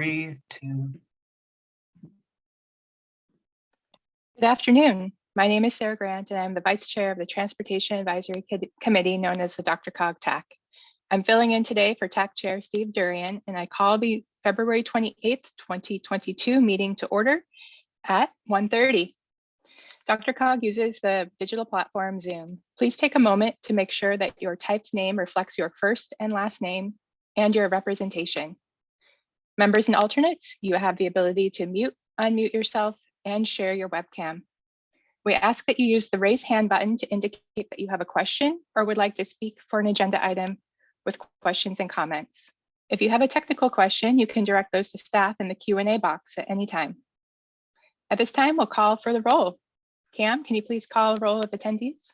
three, two, Good afternoon. My name is Sarah Grant, and I'm the Vice Chair of the Transportation Advisory Committee known as the Dr. Cog TAC. I'm filling in today for TAC Chair Steve Durian, and I call the February 28th, 2022 meeting to order at 1:30. Dr. Cog uses the digital platform Zoom. Please take a moment to make sure that your typed name reflects your first and last name and your representation. Members and alternates, you have the ability to mute, unmute yourself, and share your webcam. We ask that you use the raise hand button to indicate that you have a question or would like to speak for an agenda item with questions and comments. If you have a technical question, you can direct those to staff in the Q&A box at any time. At this time, we'll call for the roll. Cam, can you please call a roll of attendees?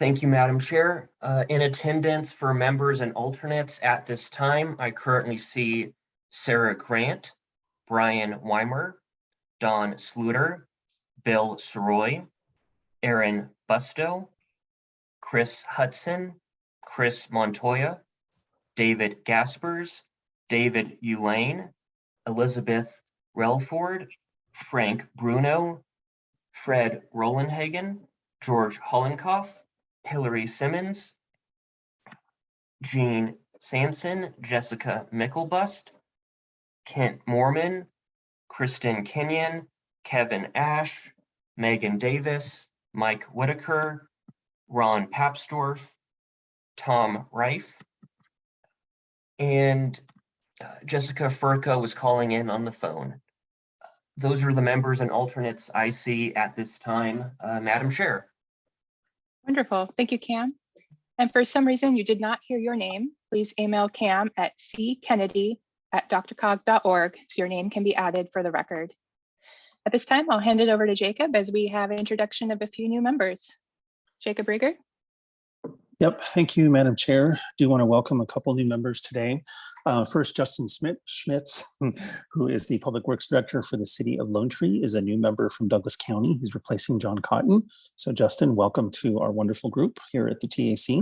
Thank you, Madam Chair. Uh, In attendance for members and alternates at this time, I currently see Sarah Grant, Brian Weimer, Don Sluter, Bill Sirois, Aaron Busto, Chris Hudson, Chris Montoya, David Gaspers, David Ulane, Elizabeth Relford, Frank Bruno, Fred Rolandhagen, George Hollenkoff, Hillary Simmons, Jean Sanson, Jessica Micklebust, Kent Moorman, Kristen Kenyon, Kevin Ash, Megan Davis, Mike Whitaker, Ron Papsdorf, Tom Reif, and uh, Jessica Furca was calling in on the phone. Those are the members and alternates I see at this time, uh, Madam Chair. Wonderful. Thank you, Cam. And for some reason you did not hear your name, please email cam at ckennedy at drcog.org so your name can be added for the record. At this time, I'll hand it over to Jacob as we have an introduction of a few new members. Jacob Riger. Yep, thank you, Madam Chair. Do want to welcome a couple new members today. Uh, First, Justin Smith Schmitz, who is the Public Works Director for the City of Lone Tree, is a new member from Douglas County. He's replacing John Cotton. So Justin, welcome to our wonderful group here at the TAC.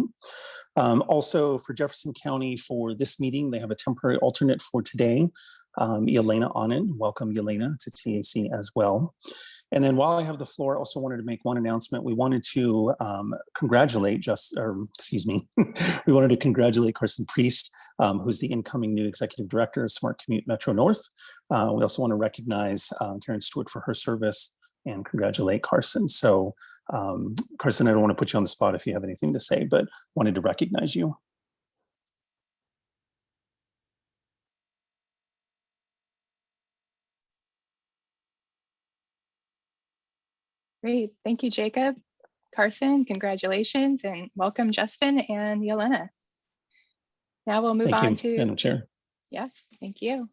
Um, Also for Jefferson County for this meeting, they have a temporary alternate for today. Um, Yelena Onen, welcome Yelena to TAC as well. And then while I have the floor, I also wanted to make one announcement. We wanted to um, congratulate just, or excuse me, we wanted to congratulate Carson Priest, um, who's the incoming new executive director of Smart Commute Metro North. Uh, we also want to recognize uh, Karen Stewart for her service and congratulate Carson. So um, Carson, I don't want to put you on the spot if you have anything to say, but wanted to recognize you. Great. Thank you, Jacob. Carson, congratulations and welcome Justin and Yelena. Now we'll move Thank on you, to Madam Chair. Yes, thank you.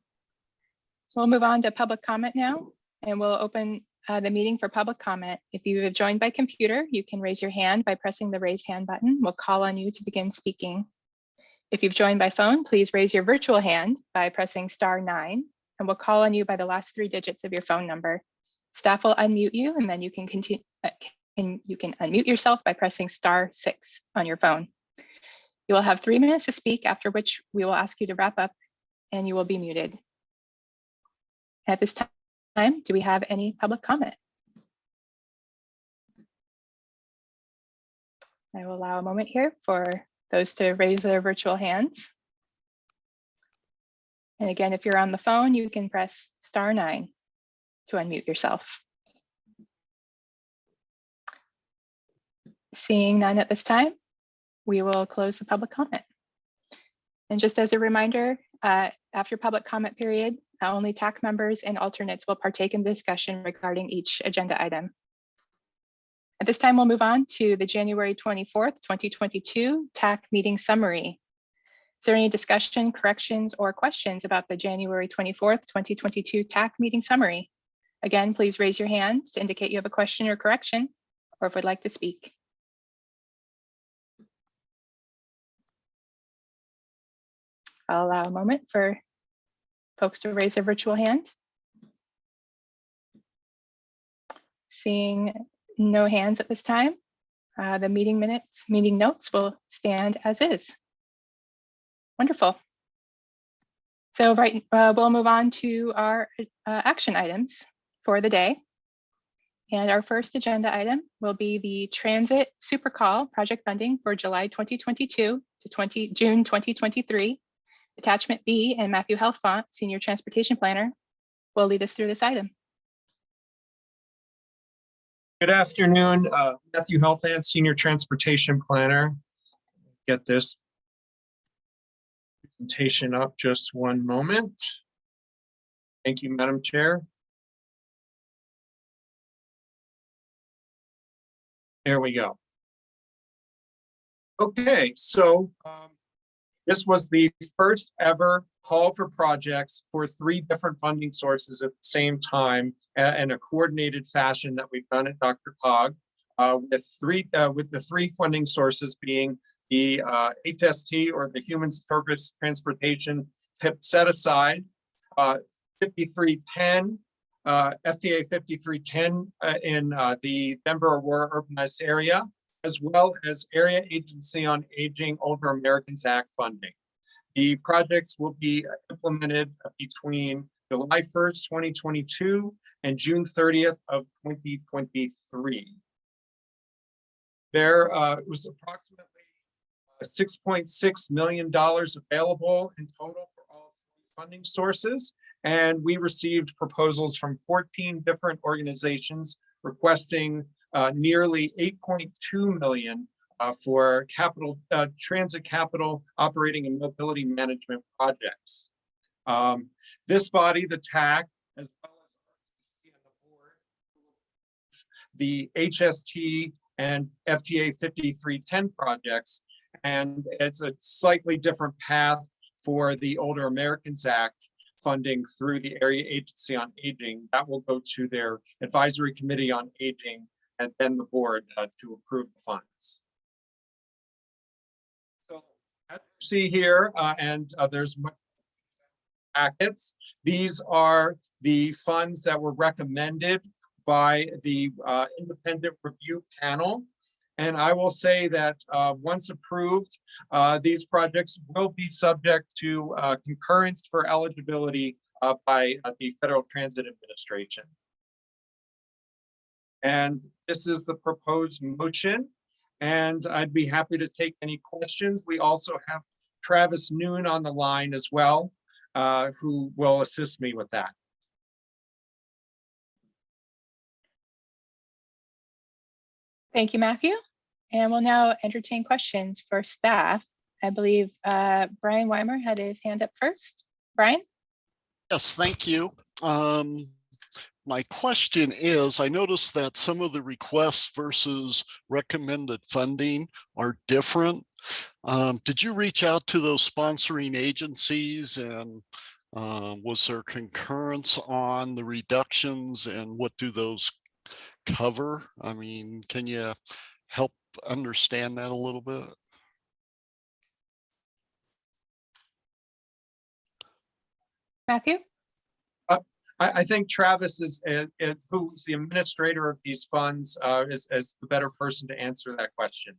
We'll move on to public comment now, and we'll open uh, the meeting for public comment. If you have joined by computer, you can raise your hand by pressing the raise hand button. We'll call on you to begin speaking. If you've joined by phone, please raise your virtual hand by pressing star nine, and we'll call on you by the last three digits of your phone number. Staff will unmute you, and then you can continue. Uh, and you can unmute yourself by pressing star six on your phone. You will have three minutes to speak, after which we will ask you to wrap up and you will be muted. At this time, do we have any public comment? I will allow a moment here for those to raise their virtual hands. And again, if you're on the phone, you can press star nine to unmute yourself. Seeing none at this time, we will close the public comment. And just as a reminder, uh, after public comment period, uh, only TAC members and alternates will partake in discussion regarding each agenda item. At this time, we'll move on to the January 24th, 2022 TAC meeting summary. Is there any discussion, corrections, or questions about the January 24th, 2022 TAC meeting summary? Again, please raise your hand to indicate you have a question or correction, or if would like to speak. I'll allow a moment for folks to raise their virtual hand. Seeing no hands at this time, uh, the meeting minutes, meeting notes will stand as is. Wonderful. So right, uh, we'll move on to our uh, action items for the day. And our first agenda item will be the Transit Super Call project funding for July 2022 to 20, June 2023. Attachment B and Matthew Helfont, Senior Transportation Planner, will lead us through this item. Good afternoon, uh, Matthew Helfand, Senior Transportation Planner. Get this presentation up just one moment. Thank you, Madam Chair. There we go. Okay, so um, this was the first ever call for projects for three different funding sources at the same time in a coordinated fashion that we've done at Dr. Cog. Uh, with three, uh, with the three funding sources being the uh, HST or the Human Service Transportation tip set aside, uh, 5310, uh, FTA 5310 uh, in uh, the Denver Aurora urbanized area, as well as Area Agency on Aging Older Americans Act funding. The projects will be implemented between July 1st, 2022 and June 30th of 2023. There uh, was approximately $6.6 million available in total for all funding sources. And we received proposals from 14 different organizations requesting uh, nearly 8.2 million uh, for capital, uh, transit capital operating and mobility management projects. Um, this body, the TAC, as well as the board, the HST and FTA 5310 projects. And it's a slightly different path for the Older Americans Act funding through the Area Agency on Aging. That will go to their Advisory Committee on Aging and then the board uh, to approve the funds. So as you see here, uh, and uh, there's packets. These are the funds that were recommended by the uh, independent review panel. And I will say that uh, once approved, uh, these projects will be subject to uh, concurrence for eligibility uh, by uh, the Federal Transit Administration. And this is the proposed motion. And I'd be happy to take any questions. We also have Travis Noon on the line as well, uh, who will assist me with that. Thank you, Matthew. And we'll now entertain questions for staff. I believe uh, Brian Weimer had his hand up first. Brian? Yes, thank you. Um, my question is, I noticed that some of the requests versus recommended funding are different. Um, did you reach out to those sponsoring agencies and uh, was there concurrence on the reductions and what do those cover? I mean, can you help understand that a little bit? Matthew? I, I think Travis is, uh, uh, who's the administrator of these funds, uh, is, is the better person to answer that question.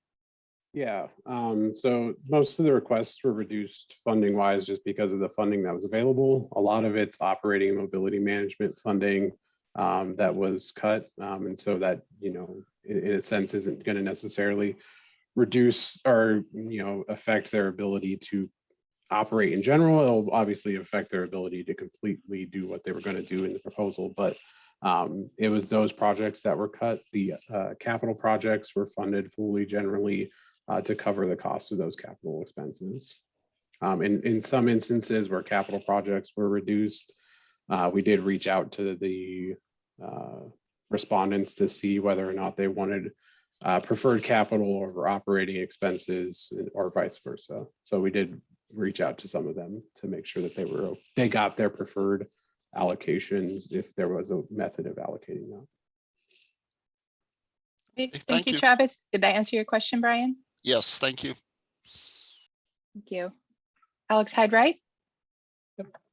Yeah, um, so most of the requests were reduced funding wise just because of the funding that was available. A lot of it's operating and mobility management funding um, that was cut. Um, and so that, you know, in, in a sense, isn't going to necessarily reduce or, you know, affect their ability to operate in general. It'll obviously affect their ability to completely do what they were going to do in the proposal, but um, it was those projects that were cut. The uh, capital projects were funded fully generally uh, to cover the cost of those capital expenses. Um, in, in some instances where capital projects were reduced, uh, we did reach out to the respondents to see whether or not they wanted uh, preferred capital over operating expenses or vice versa. So we did reach out to some of them to make sure that they were, they got their preferred allocations if there was a method of allocating that. Thank Thank you, you. Travis. Did that answer your question, Brian? Yes, thank you. Thank you. Alex Hyde-Wright?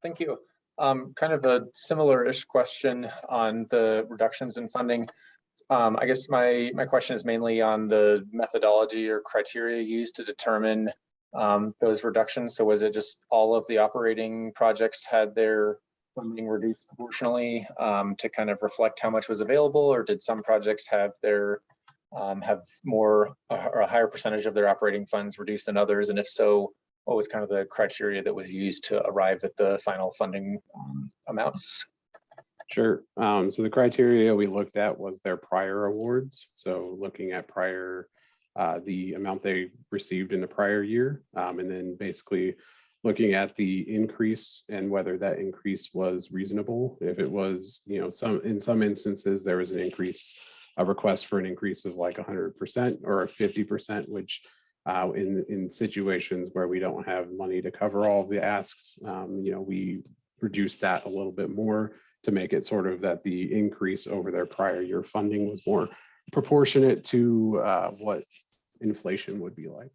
Thank you. Um, kind of a similar-ish question on the reductions in funding. Um, I guess my, my question is mainly on the methodology or criteria used to determine um, those reductions? So was it just all of the operating projects had their funding reduced proportionally um, to kind of reflect how much was available? Or did some projects have their, um, have more or a higher percentage of their operating funds reduced than others? And if so, what was kind of the criteria that was used to arrive at the final funding um, amounts? Sure. Um, so the criteria we looked at was their prior awards. So looking at prior, uh, the amount they received in the prior year. Um, and then basically looking at the increase and whether that increase was reasonable. If it was, you know, some, in some instances, there was an increase, a request for an increase of like hundred percent or fifty percent, which uh, in, in situations where we don't have money to cover all of the asks, um, you know, we reduce that a little bit more to make it sort of that the increase over their prior year funding was more proportionate to uh, what inflation would be like.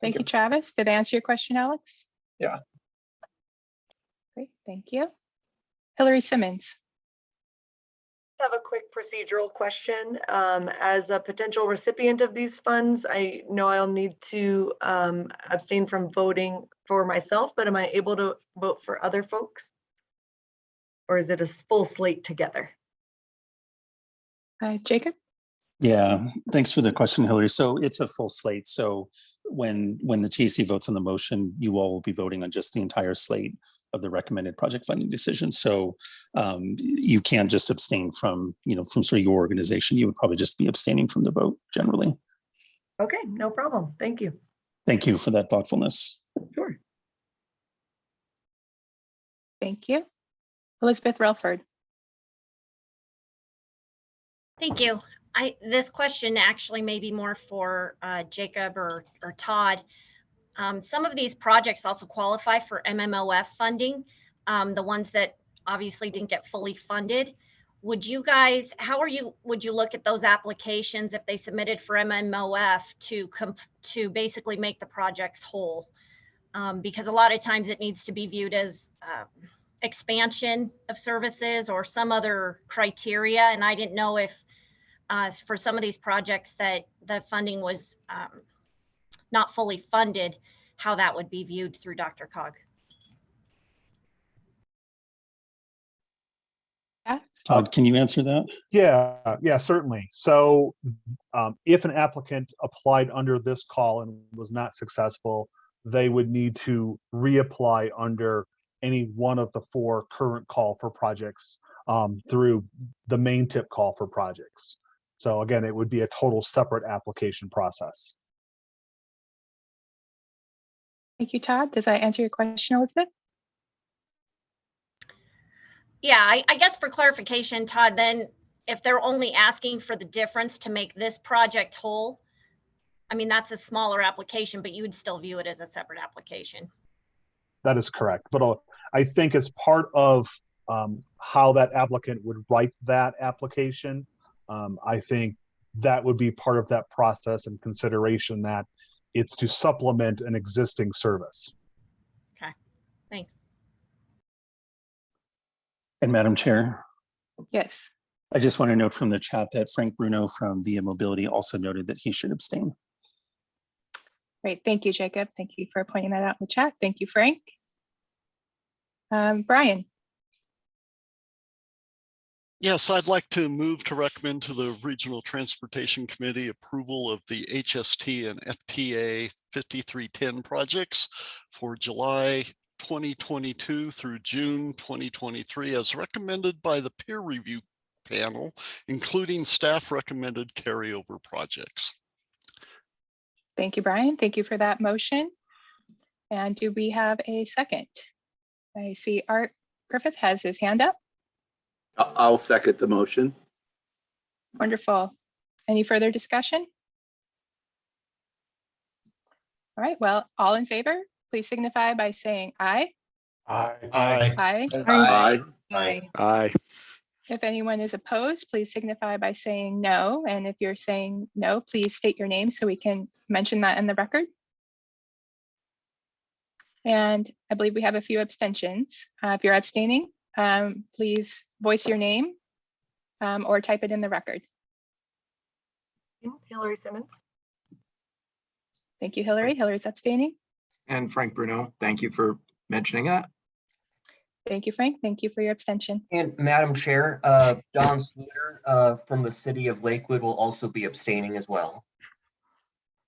Thank you, Travis. Did I answer your question, Alex? Yeah. Great, thank you. Hillary Simmons. Have a quick procedural question. Um, as a potential recipient of these funds, I know I'll need to um, abstain from voting for myself, but am I able to vote for other folks? Or is it a full slate together? Uh, Jacob? Yeah, thanks for the question, Hillary. So it's a full slate. So when, when the TAC votes on the motion, you all will be voting on just the entire slate of the recommended project funding decision. So um, you can't just abstain from, you know, from sort of your organization. You would probably just be abstaining from the vote generally. Okay, no problem. Thank you. Thank you for that thoughtfulness. Sure. Thank you. Elizabeth Relford. Thank you. I, this question actually may be more for uh, Jacob or, or Todd. Um, Some of these projects also qualify for MMOF funding, um, the ones that obviously didn't get fully funded. Would you guys, how are you, would you look at those applications if they submitted for MMOF to, com- to basically make the projects whole? Um, Because a lot of times it needs to be viewed as um, expansion of services or some other criteria. And I didn't know if uh, for some of these projects that the funding was um, not fully funded, how that would be viewed through Dr. Cog. Todd, can you answer that? Yeah, yeah, certainly. So um, if an applicant applied under this call and was not successful, they would need to reapply under any one of the four current call for projects um, through the main tip call for projects. So again, it would be a total separate application process. Thank you, Todd. Does that answer your question, Elizabeth? Yeah, I, I guess for clarification, Todd, then if they're only asking for the difference to make this project whole, I mean, that's a smaller application, but you would still view it as a separate application. That is correct. But uh, I think as part of um, how that applicant would write that application, um, I think that would be part of that process and consideration that it's to supplement an existing service. Okay, thanks. And Madam Chair, Yes. I just want to note from the chat that Frank Bruno from Via Mobility also noted that he should abstain. Great. Thank you, Jacob. Thank you for pointing that out in the chat. Thank you, Frank. Um, Brian, Yes, I'd like to move to recommend to the Regional Transportation Committee approval of the HST and FTA 5310 projects for July 2022 through June 2023 as recommended by the peer review panel, including staff recommended carryover projects. thank you, Brian. Thank you for that motion. And do we have a second? I see Art Griffith has his hand up. I- I'll second the motion. Wonderful. Any further discussion? All right, well, all in favor, please signify by saying aye. Aye. Aye. Aye. Aye. Aye. If anyone is opposed, please signify by saying no. And if you're saying no, please state your name so we can mention that in the record. And I believe we have a few abstentions. Uh, If you're abstaining, um, please voice your name um, or type it in the record. Hillary Simmons. Thank you, Hillary. Hillary's abstaining. And Frank Bruno, thank you for mentioning that. Thank you, Frank. Thank you for your abstention. And Madam Chair, uh, Don Sluter, uh, from the city of Lakewood will also be abstaining as well.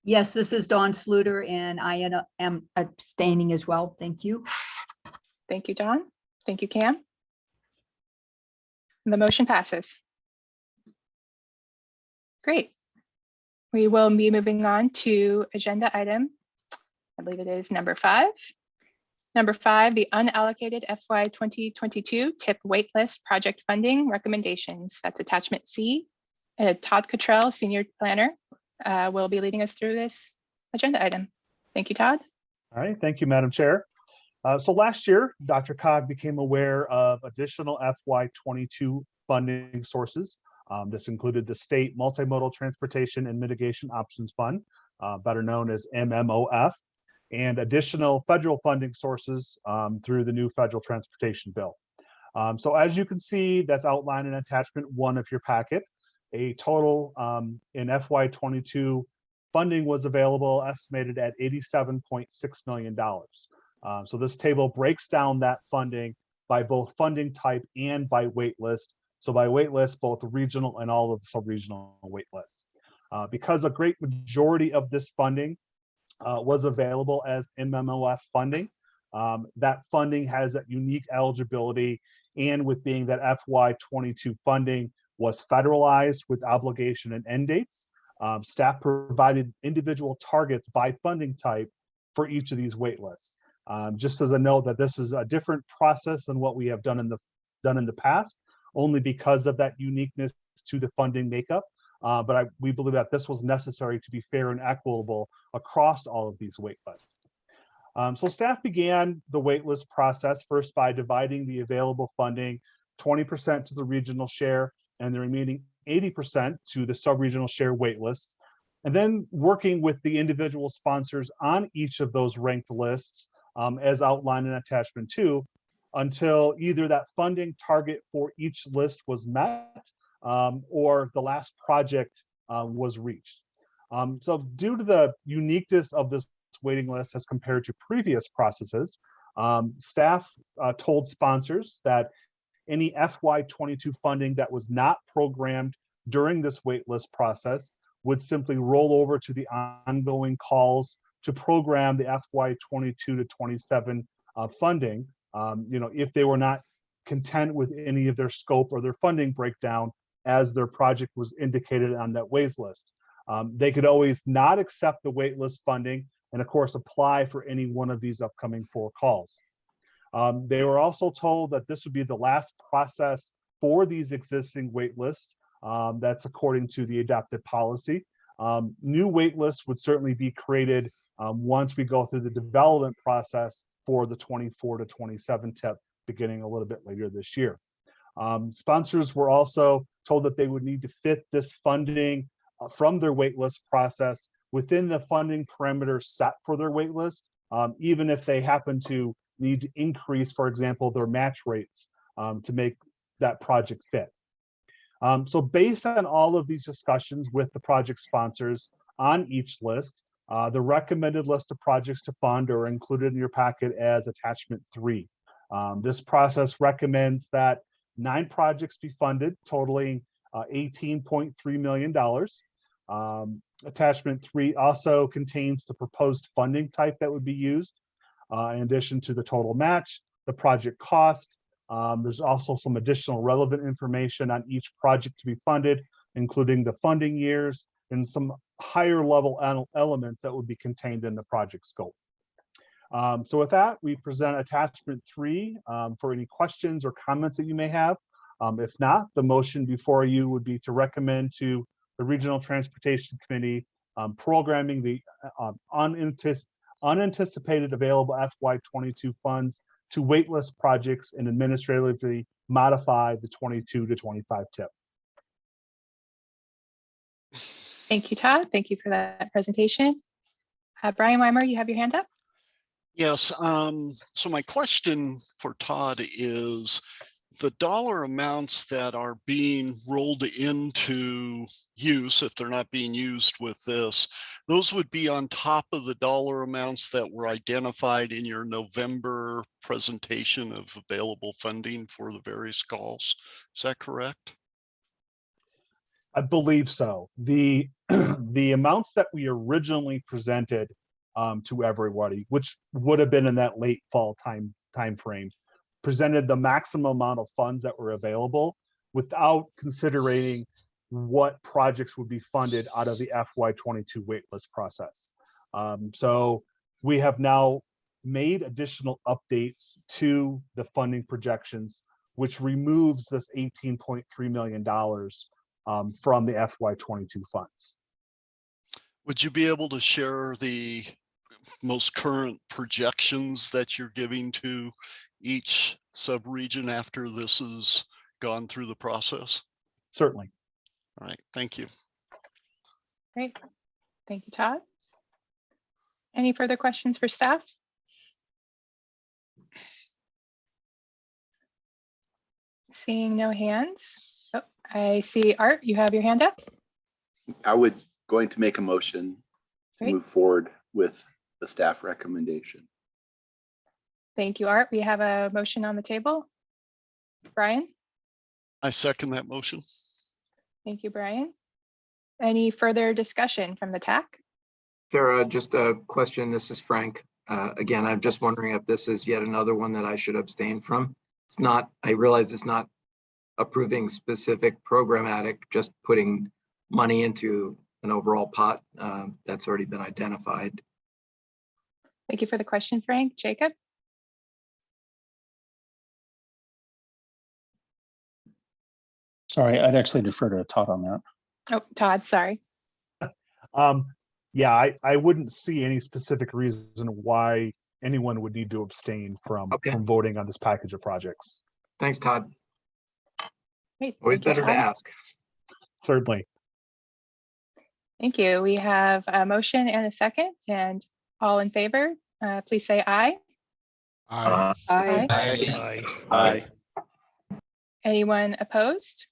Yes, this is Don Sluter and I am- am abstaining as well. Thank you. Thank you, Don. Thank you, Cam. The motion passes. Great. We will be moving on to agenda item, I believe it is number five. Number five, the unallocated FY 2022 TIP waitlist project funding recommendations. That's attachment C. And Todd Cottrell, Senior Planner, uh, will be leading us through this agenda item. Thank you, Todd. All right, thank you, Madam Chair. Uh, So last year, Dr. Cog became aware of additional FY twenty-two funding sources. Um, This included the State Multimodal Transportation and Mitigation Options Fund, uh, better known as MMOF, and additional federal funding sources um, through the new federal transportation bill. Um, So as you can see, that's outlined in attachment one of your packet. A total um, in FY twenty-two funding was available estimated at eighty-seven point six million Uh, so this table breaks down that funding by both funding type and by wait list. So by wait list, both regional and all of the sub-regional wait lists. Uh, because a great majority of this funding uh, was available as MMOF funding, um, that funding has that unique eligibility and with being that FY twenty-two funding was federalized with obligation and end dates, um, staff provided individual targets by funding type for each of these wait lists. Um, just as a note that this is a different process than what we have done in the done in the past, only because of that uniqueness to the funding makeup. Uh, but I, we believe that this was necessary to be fair and equitable across all of these waitlists. Um, so staff began the waitlist process first by dividing the available funding 20% to the regional share and the remaining 80% to the sub-regional share waitlists. And then working with the individual sponsors on each of those ranked lists um, as outlined in attachment two, until either that funding target for each list was met um, or the last project uh, was reached. Um, so due to the uniqueness of this waiting list as compared to previous processes, um, staff uh, told sponsors that any FY22 funding that was not programmed during this waitlist process would simply roll over to the ongoing calls to program the FY22 to 27 uh, funding. Um, you know, if they were not content with any of their scope or their funding breakdown as their project was indicated on that wait list. Um, they could always not accept the waitlist funding and of course apply for any one of these upcoming four calls. Um, they were also told that this would be the last process for these existing wait lists. Um, that's according to the adopted policy. Um, new wait lists would certainly be created um, once we go through the development process for the 24 to 27 tip beginning a little bit later this year. Um, sponsors were also told that they would need to fit this funding uh, from their waitlist process within the funding parameters set for their waitlist, um, even if they happen to need to increase, for example, their match rates um, to make that project fit. Um, so based on all of these discussions with the project sponsors on each list, uh, the recommended list of projects to fund are included in your packet as attachment three. Um, this process recommends that nine projects be funded totaling uh, $18.3 million. Um, attachment three also contains the proposed funding type that would be used. Uh, in addition to the total match, the project cost. Um, there's also some additional relevant information on each project to be funded, including the funding years and some higher level elements that would be contained in the project scope. Um, so with that, we present attachment three um, for any questions or comments that you may have. Um, if not, the motion before you would be to recommend to the Regional Transportation Committee um, programming the uh, unantis- unanticipated available FY22 funds to waitlist projects and administratively modify the 22 to 25 tip. Thank you, Todd. Thank you for that presentation. Uh, Brian Weimer, you have your hand up? Yes, um, so my question for Todd is, the dollar amounts that are being rolled into use, if they're not being used with this, those would be on top of the dollar amounts that were identified in your November presentation of available funding for the various calls. Is that correct? I believe so. The, the amounts that we originally presented um, to everybody, which would have been in that late fall time, timeframe, presented the maximum amount of funds that were available without considering what projects would be funded out of the FY twenty-two waitlist process. Um, so we have now made additional updates to the funding projections, which removes this eighteen point three million dollars um, from the FY twenty-two funds. Would you be able to share the most current projections that you're giving to each sub-region after this has gone through the process? Certainly. All right, thank you. Great. Thank you, Todd. Any further questions for staff? Seeing no hands. I see Art, you have your hand up. I was going to make a motion to Great. move forward with the staff recommendation. Thank you, Art. We have a motion on the table. Brian? I second that motion. Thank you, Brian. Any further discussion from the TAC? Sarah, just a question. This is Frank. Uh, Again, I'm just wondering if this is yet another one that I should abstain from. It's not, I realize it's not approving specific programmatic, just putting money into an overall pot uh, that's already been identified. Thank you for the question, Frank. Jacob? Sorry, I'd actually defer to Todd on that. Oh, Todd, sorry. Um, yeah, I, I wouldn't see any specific reason why anyone would need to abstain from, Okay. from voting on this package of projects. Thanks, Todd. Great. Always thank better to Todd. ask. Certainly. Thank you. We have a motion and a second and all in favor, uh, please say aye. aye. Aye. Aye. Aye. Anyone opposed?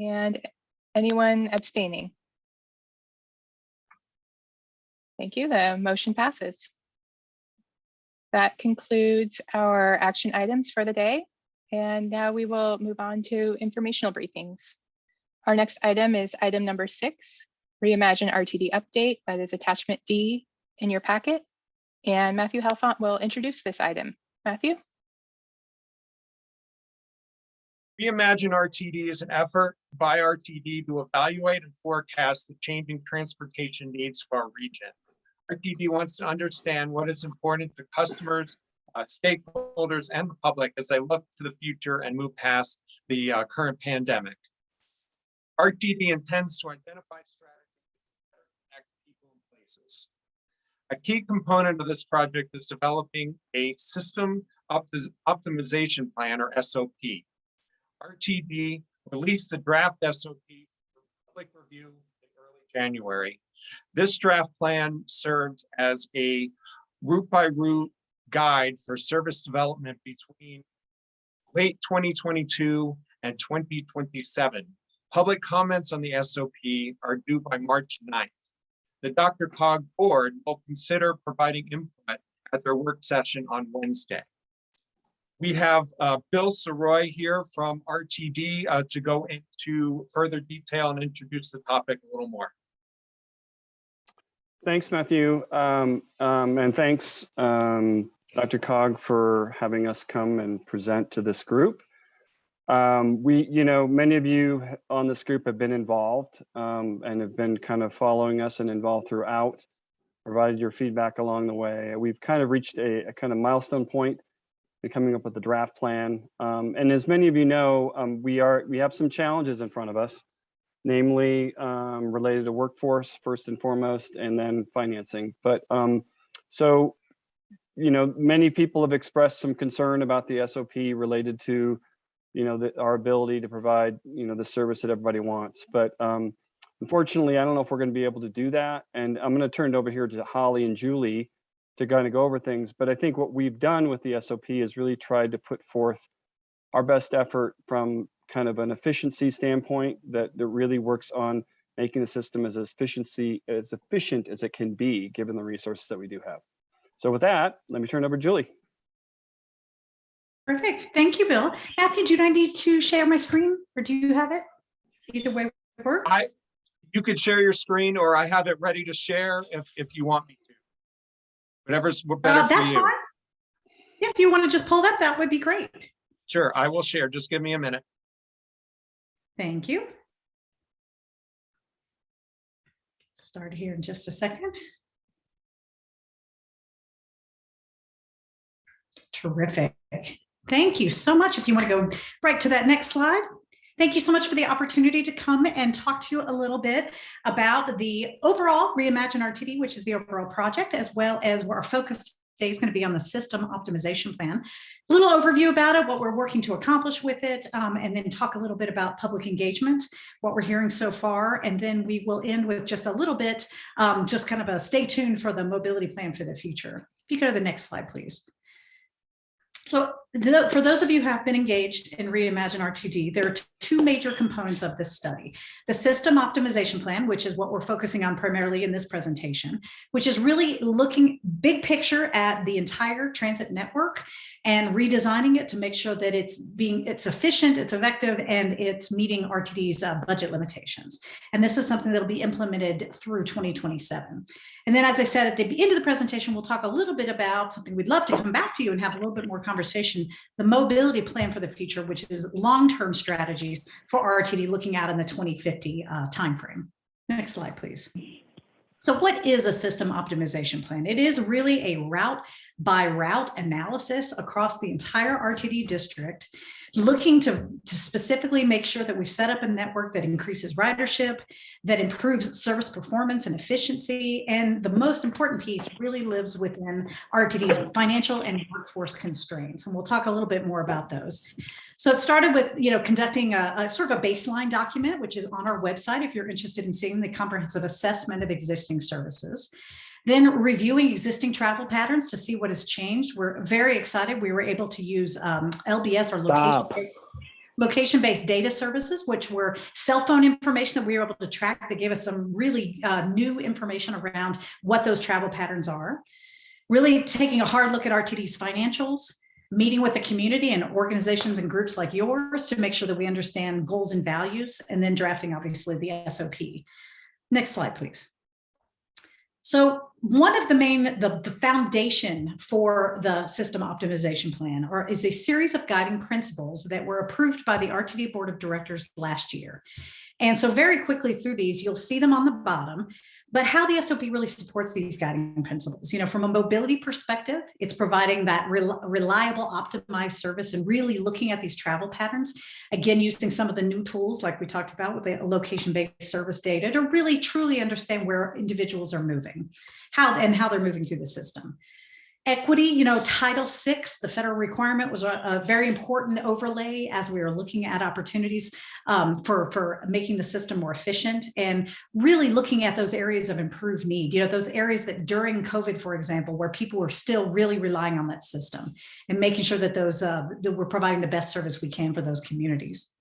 And anyone abstaining? Thank you. The motion passes. That concludes our action items for the day. And now we will move on to informational briefings. Our next item is item number six, Reimagine RTD update. That is attachment D in your packet. And Matthew Helfont will introduce this item. Matthew? Reimagine RTD is an effort by RTD to evaluate and forecast the changing transportation needs of our region. RTD wants to understand what is important to customers, uh, stakeholders, and the public as they look to the future and move past the uh, current pandemic. RTD intends to identify strategies that connect people and places. A key component of this project is developing a system opti- optimization plan or SOP. RTD released the draft SOP for public review in early January. This draft plan serves as a route by route guide for service development between late 2022 and 2027. Public comments on the SOP are due by March 9th. The Dr. Cog board will consider providing input at their work session on Wednesday. We have uh, Bill Sirois here from RTD uh, to go into further detail and introduce the topic a little more. Thanks, Matthew. Um, um, and thanks, um, Dr. Cog for having us come and present to this group. Um, we, you know, many of you on this group have been involved um, and have been kind of following us and involved throughout, provided your feedback along the way. We've kind of reached a, a kind of milestone point in coming up with the draft plan. Um, and as many of you know, um, we are we have some challenges in front of us namely um, related to workforce first and foremost, and then financing. But um, so, you know, many people have expressed some concern about the SOP related to, you know, the, our ability to provide, you know, the service that everybody wants. But um, unfortunately, I don't know if we're going to be able to do that. And I'm going to turn it over here to Holly and Julie to kind of go over things. But I think what we've done with the SOP is really tried to put forth our best effort from kind of an efficiency standpoint that, that really works on making the system as efficiency as efficient as it can be given the resources that we do have. So with that, let me turn it over to Julie. Perfect. Thank you, Bill. Matthew, do I need to share my screen or do you have it? Either way works. I, you could share your screen or I have it ready to share if, if you want me to. Whatever's Uh, better for you. fine. If you want to just pull it up, that would be great. Sure, I will share. Just give me a minute. Thank you. Start here in just a second. Terrific. Thank you so much. If you want to go right to that next slide. Thank you so much for the opportunity to come and talk to you a little bit about the overall Reimagine RTD, which is the overall project, as well as where our focus today is going to be on the system optimization plan. A little overview about it, what we're working to accomplish with it, um, and then talk a little bit about public engagement, what we're hearing so far, and then we will end with just a little bit, um, just kind of a stay tuned for the mobility plan for the future. If you go to the next slide, please. So for those of you who have been engaged in Reimagine RTD, there are two major components of this study. The system optimization plan, which is what we're focusing on primarily in this presentation, which is really looking big picture at the entire transit network and redesigning it to make sure that it's being it's efficient, it's effective, and it's meeting RTD's uh, budget limitations. And this is something that will be implemented through 2027. And then, as I said at the end of the presentation, we'll talk a little bit about something we'd love to come back to you and have a little bit more conversation, the mobility plan for the future, which is long-term strategies for RTD looking out in the 2050 uh, timeframe. Next slide, please. So what is a system optimization plan? It is really a route by route analysis across the entire RTD district, looking to, to specifically make sure that we set up a network that increases ridership, that improves service performance and efficiency. And the most important piece really lives within RTD's financial and workforce constraints. And we'll talk a little bit more about those. So it started with, you know, conducting a, a, sort of a baseline document, which is on our website if you're interested in seeing the comprehensive assessment of existing services. Then reviewing existing travel patterns to see what has changed. We're very excited. We were able to use um, LBS or location-based location-based data services, which were cell phone information that we were able to track that gave us some really uh, new information around what those travel patterns are. Really taking a hard look at RTD's financials, meeting with the community and organizations and groups like yours to make sure that we understand goals and values, and then drafting obviously the SOP. Next slide, please. So one of the main, the, the foundation for the system optimization plan or is a series of guiding principles that were approved by the RTD Board of Directors last year. And so very quickly through these, you'll see them on the bottom, but how the SOP really supports these guiding principles. You know, from a mobility perspective, it's providing that rel reliable, optimized service and really looking at these travel patterns. Again, using some of the new tools like we talked about with the location-based service data to really truly understand where individuals are moving, how and how they're moving through the system. Equity, you know, Title VI, the federal requirement was a, a very important overlay as we were looking at opportunities um, for, for making the system more efficient and really looking at those areas of improved need, you know, those areas that during COVID, for example, where people were still really relying on that system and making sure that those, uh, that we're providing the best service we can for those communities.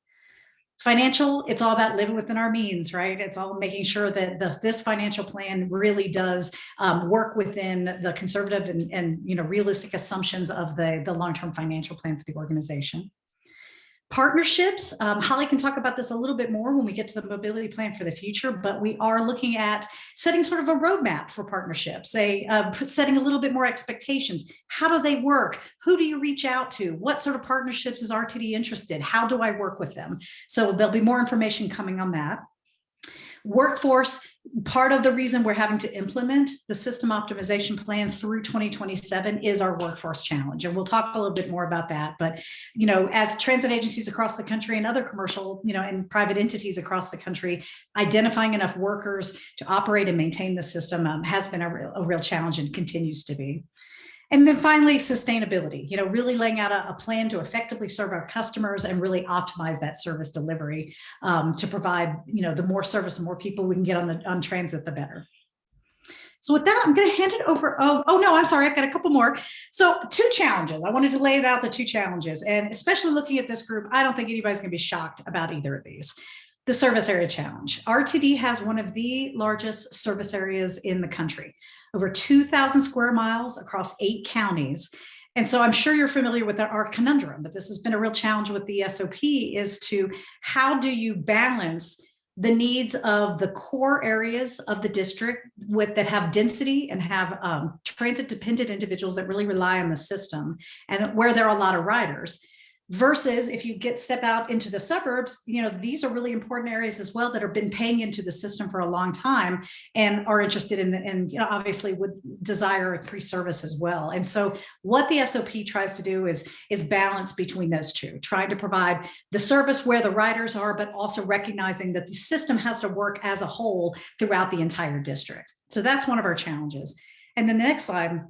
Financial, it's all about living within our means, right? It's all making sure that the, this financial plan really does um, work within the conservative and, and you know realistic assumptions of the, the long-term financial plan for the organization. Partnerships, um, Holly can talk about this a little bit more when we get to the mobility plan for the future, but we are looking at setting sort of a roadmap for partnerships, a, uh, setting a little bit more expectations. How do they work? Who do you reach out to? What sort of partnerships is RTD interested? How do I work with them? So there'll be more information coming on that. Workforce, part of the reason we're having to implement the system optimization plan through 2027 is our workforce challenge. And we'll talk a little bit more about that. But, you know, as transit agencies across the country and other commercial, you know, and private entities across the country, identifying enough workers to operate and maintain the system um, has been a real, a real challenge and continues to be. And then finally, sustainability, you know, really laying out a, a, plan to effectively serve our customers and really optimize that service delivery um, to provide, you know, the more service, the more people we can get on the on transit, the better. So with that, I'm going to hand it over. Oh, oh no, I'm sorry. I've got a couple more. So two challenges. I wanted to lay out the two challenges and especially looking at this group, I don't think anybody's going to be shocked about either of these. The service area challenge. RTD has one of the largest service areas in the country, over 2,000 square miles across eight counties. And so I'm sure you're familiar with our conundrum, but this has been a real challenge with the SOP is to how do you balance the needs of the core areas of the district with that have density and have um, transit dependent individuals that really rely on the system and where there are a lot of riders versus if you get step out into the suburbs you know these are really important areas as well that have been paying into the system for a long time and are interested in and you know obviously would desire increased service as well. And so what the sop tries to do is is balance between those two trying to provide the service where the riders are but also recognizing that the system has to work as a whole throughout the entire district. So that's one of our challenges. And then the next slide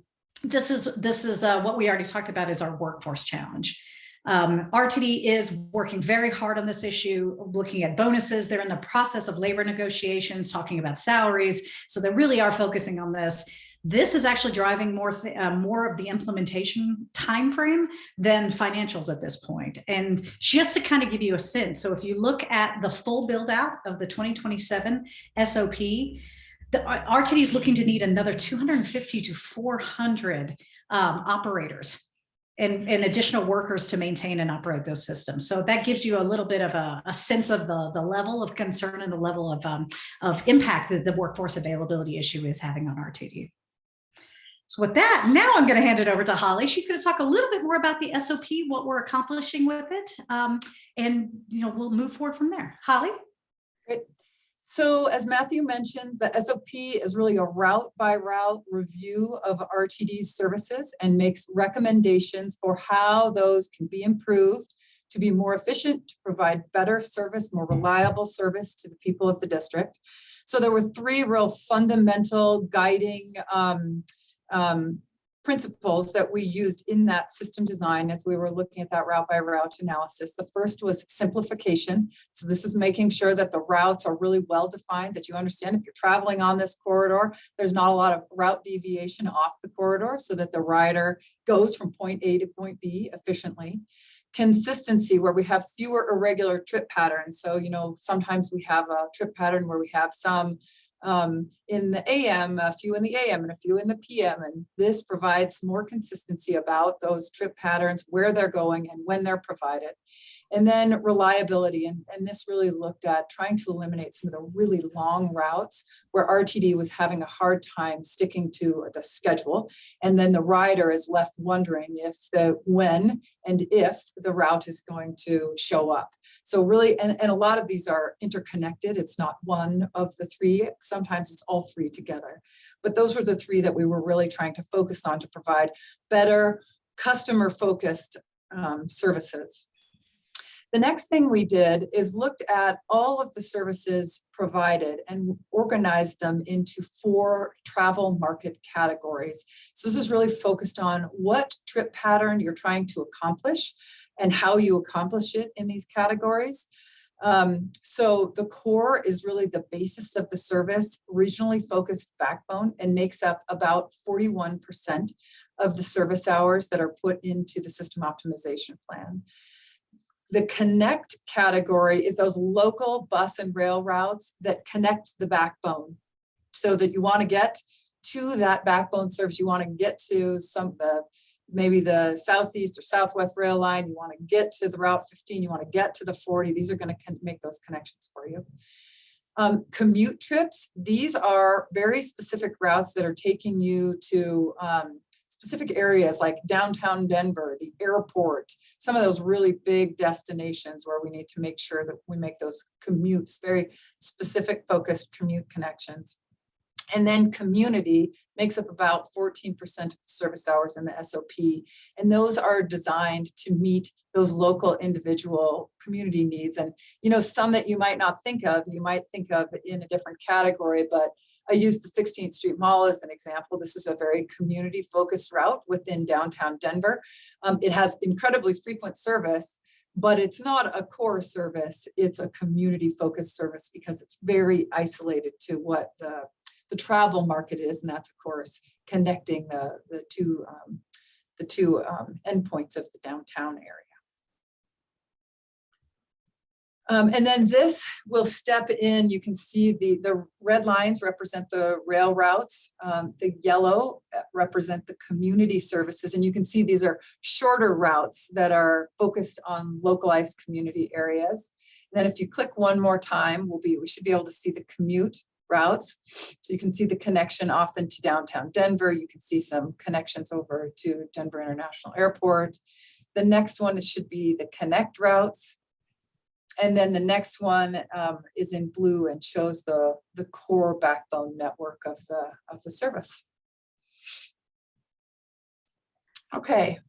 this is this is uh, what we already talked about is our workforce challenge um, RTD is working very hard on this issue, looking at bonuses. They're in the process of labor negotiations, talking about salaries. So they really are focusing on this. This is actually driving more uh, more of the implementation timeframe than financials at this point. And just to kind of give you a sense, so if you look at the full build out of the 2027 SOP, the RTD is looking to need another 250 to 400 um, operators and, and additional workers to maintain and operate those systems. So that gives you a little bit of a, a sense of the, the level of concern and the level of, um, of impact that the workforce availability issue is having on RTD. So with that, now I'm going to hand it over to Holly. She's going to talk a little bit more about the SOP, what we're accomplishing with it, um, and you know we'll move forward from there. Holly. Great. So as Matthew mentioned, the SOP is really a route by route review of RTD's services and makes recommendations for how those can be improved to be more efficient, to provide better service, more reliable service to the people of the district. So there were three real fundamental guiding um, um, principles that we used in that system design as we were looking at that route by route analysis. The first was simplification. So this is making sure that the routes are really well defined, that you understand if you're traveling on this corridor, there's not a lot of route deviation off the corridor so that the rider goes from point A to point B efficiently consistency where we have fewer irregular trip patterns. So, you know, sometimes we have a trip pattern where we have some um, in the AM, a few in the AM and a few in the PM. And this provides more consistency about those trip patterns, where they're going and when they're provided. And then reliability. And, and this really looked at trying to eliminate some of the really long routes where RTD was having a hard time sticking to the schedule. And then the rider is left wondering if the when and if the route is going to show up. So really, and, and a lot of these are interconnected. It's not one of the three. Sometimes it's all three together. But those were the three that we were really trying to focus on to provide better customer focused um, services. The next thing we did is looked at all of the services provided and organized them into four travel market categories. So this is really focused on what trip pattern you're trying to accomplish and how you accomplish it in these categories. Um, so the core is really the basis of the service, regionally focused backbone, and makes up about 41% of the service hours that are put into the system optimization plan. The connect category is those local bus and rail routes that connect the backbone so that you want to get to that backbone service. You want to get to some the maybe the southeast or southwest rail line. You want to get to the Route 15. You want to get to the 40. These are going to make those connections for you. Um, commute trips. These are very specific routes that are taking you to um, specific areas like downtown Denver, the airport, some of those really big destinations where we need to make sure that we make those commutes, very specific focused commute connections. And then community makes up about 14% of the service hours in the SOP. And those are designed to meet those local individual community needs. And, you know, some that you might not think of, you might think of in a different category, but I used the 16th Street Mall as an example. This is a very community focused route within downtown Denver. Um, it has incredibly frequent service, but it's not a core service. It's a community focused service because it's very isolated to what the the travel market is, and that's of course connecting the, the two, um, the two um, endpoints of the downtown area. Um, and then this will step in, you can see the, the red lines represent the rail routes. Um, the yellow uh, represent the community services. And you can see these are shorter routes that are focused on localized community areas. And then if you click one more time, we'll be, we should be able to see the commute routes. So you can see the connection often to downtown Denver. You can see some connections over to Denver International Airport. The next one should be the connect routes. And then the next one um, is in blue and shows the, the core backbone network of the, of the service. Okay.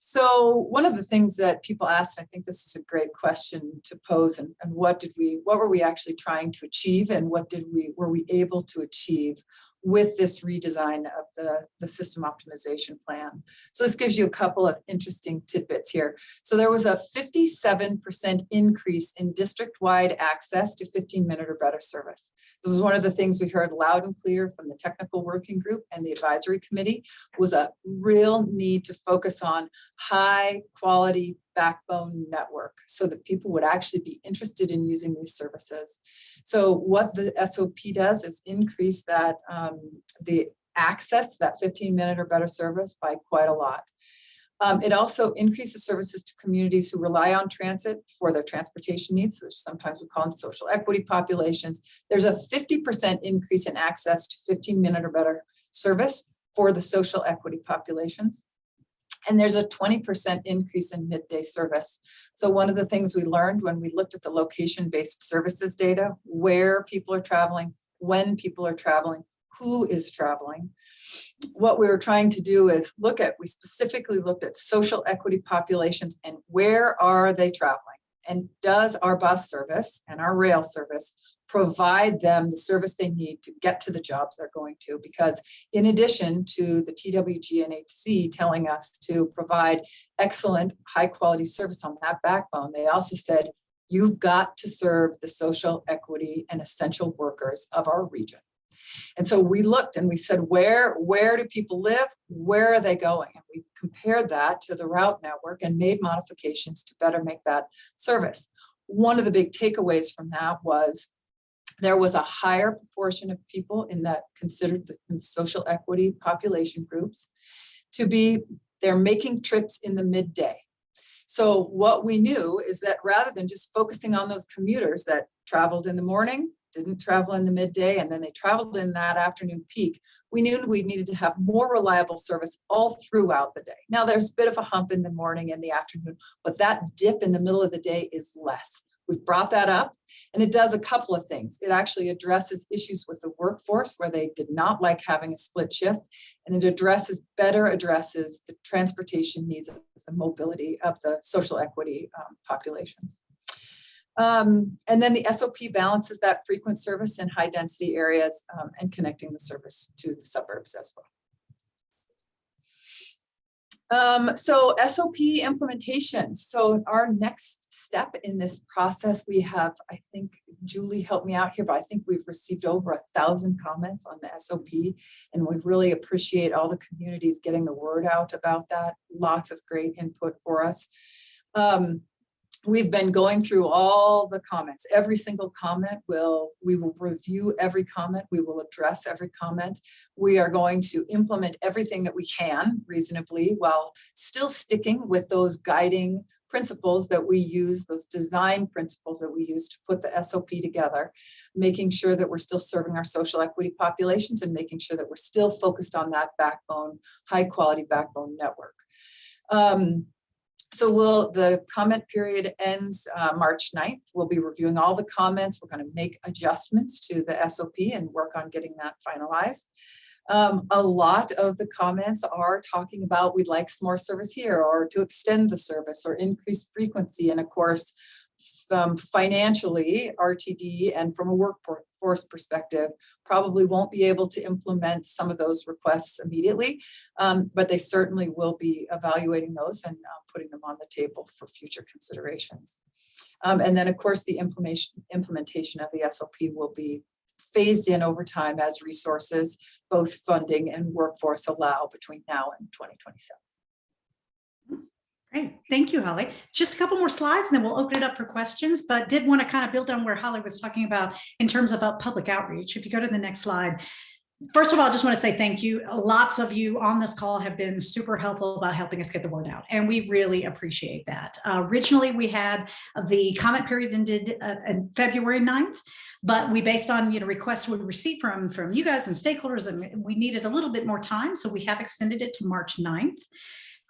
So one of the things that people asked, and I think this is a great question to pose and, and what did we, what were we actually trying to achieve and what did we, were we able to achieve with this redesign of the, the system optimization plan. So this gives you a couple of interesting tidbits here. So there was a 57% increase in district-wide access to 15 minute or better service. This is one of the things we heard loud and clear from the technical working group and the advisory committee was a real need to focus on high quality backbone network so that people would actually be interested in using these services. So what the SOP does is increase that um, the access to that 15 minute or better service by quite a lot. Um, it also increases services to communities who rely on transit for their transportation needs. So sometimes we call them social equity populations. There's a 50% increase in access to 15 minute or better service for the social equity populations. And there's a 20% increase in midday service. So one of the things we learned when we looked at the location-based services data, where people are traveling, when people are traveling, who is traveling. What we were trying to do is look at, we specifically looked at social equity populations and where are they traveling? And does our bus service and our rail service provide them the service they need to get to the jobs they're going to? Because in addition to the TWG telling us to provide excellent high quality service on that backbone, they also said, you've got to serve the social equity and essential workers of our region. And so we looked and we said, where, where do people live? Where are they going? And we compared that to the route network and made modifications to better make that service. One of the big takeaways from that was there was a higher proportion of people in that considered the social equity population groups to be, they're making trips in the midday. So what we knew is that rather than just focusing on those commuters that traveled in the morning, didn't travel in the midday, and then they traveled in that afternoon peak, we knew we needed to have more reliable service all throughout the day. Now there's a bit of a hump in the morning and the afternoon, but that dip in the middle of the day is less. We've brought that up and it does a couple of things. It actually addresses issues with the workforce where they did not like having a split shift and it addresses, better addresses the transportation needs of the mobility of the social equity um, populations. Um, and then the SOP balances that frequent service in high density areas um, and connecting the service to the suburbs as well. Um, so SOP implementation. So our next step in this process, we have, I think Julie helped me out here, but I think we've received over a thousand comments on the SOP and we really appreciate all the communities getting the word out about that. Lots of great input for us. Um, we've been going through all the comments. Every single comment will, we will review every comment. We will address every comment. We are going to implement everything that we can reasonably while still sticking with those guiding principles that we use, those design principles that we use to put the SOP together, making sure that we're still serving our social equity populations and making sure that we're still focused on that backbone, high quality backbone network. Um, so we'll, the comment period ends uh, March 9th. We'll be reviewing all the comments. We're going to make adjustments to the SOP and work on getting that finalized. Um, a lot of the comments are talking about we'd like some more service here or to extend the service or increase frequency. And of course, um, financially, RTD and from a workforce perspective, probably won't be able to implement some of those requests immediately, um, but they certainly will be evaluating those and uh, putting them on the table for future considerations. Um, and then, of course, the implementation, implementation of the SOP will be phased in over time as resources, both funding and workforce allow between now and 2027. Great, thank you, Holly. Just a couple more slides and then we'll open it up for questions, but did want to kind of build on where Holly was talking about in terms of uh, public outreach. If you go to the next slide. First of all, I just want to say thank you. Lots of you on this call have been super helpful about helping us get the word out, and we really appreciate that. Uh, originally, we had the comment period ended uh, February 9th, but we based on you know requests we received from from you guys and stakeholders, and we needed a little bit more time, so we have extended it to March 9th.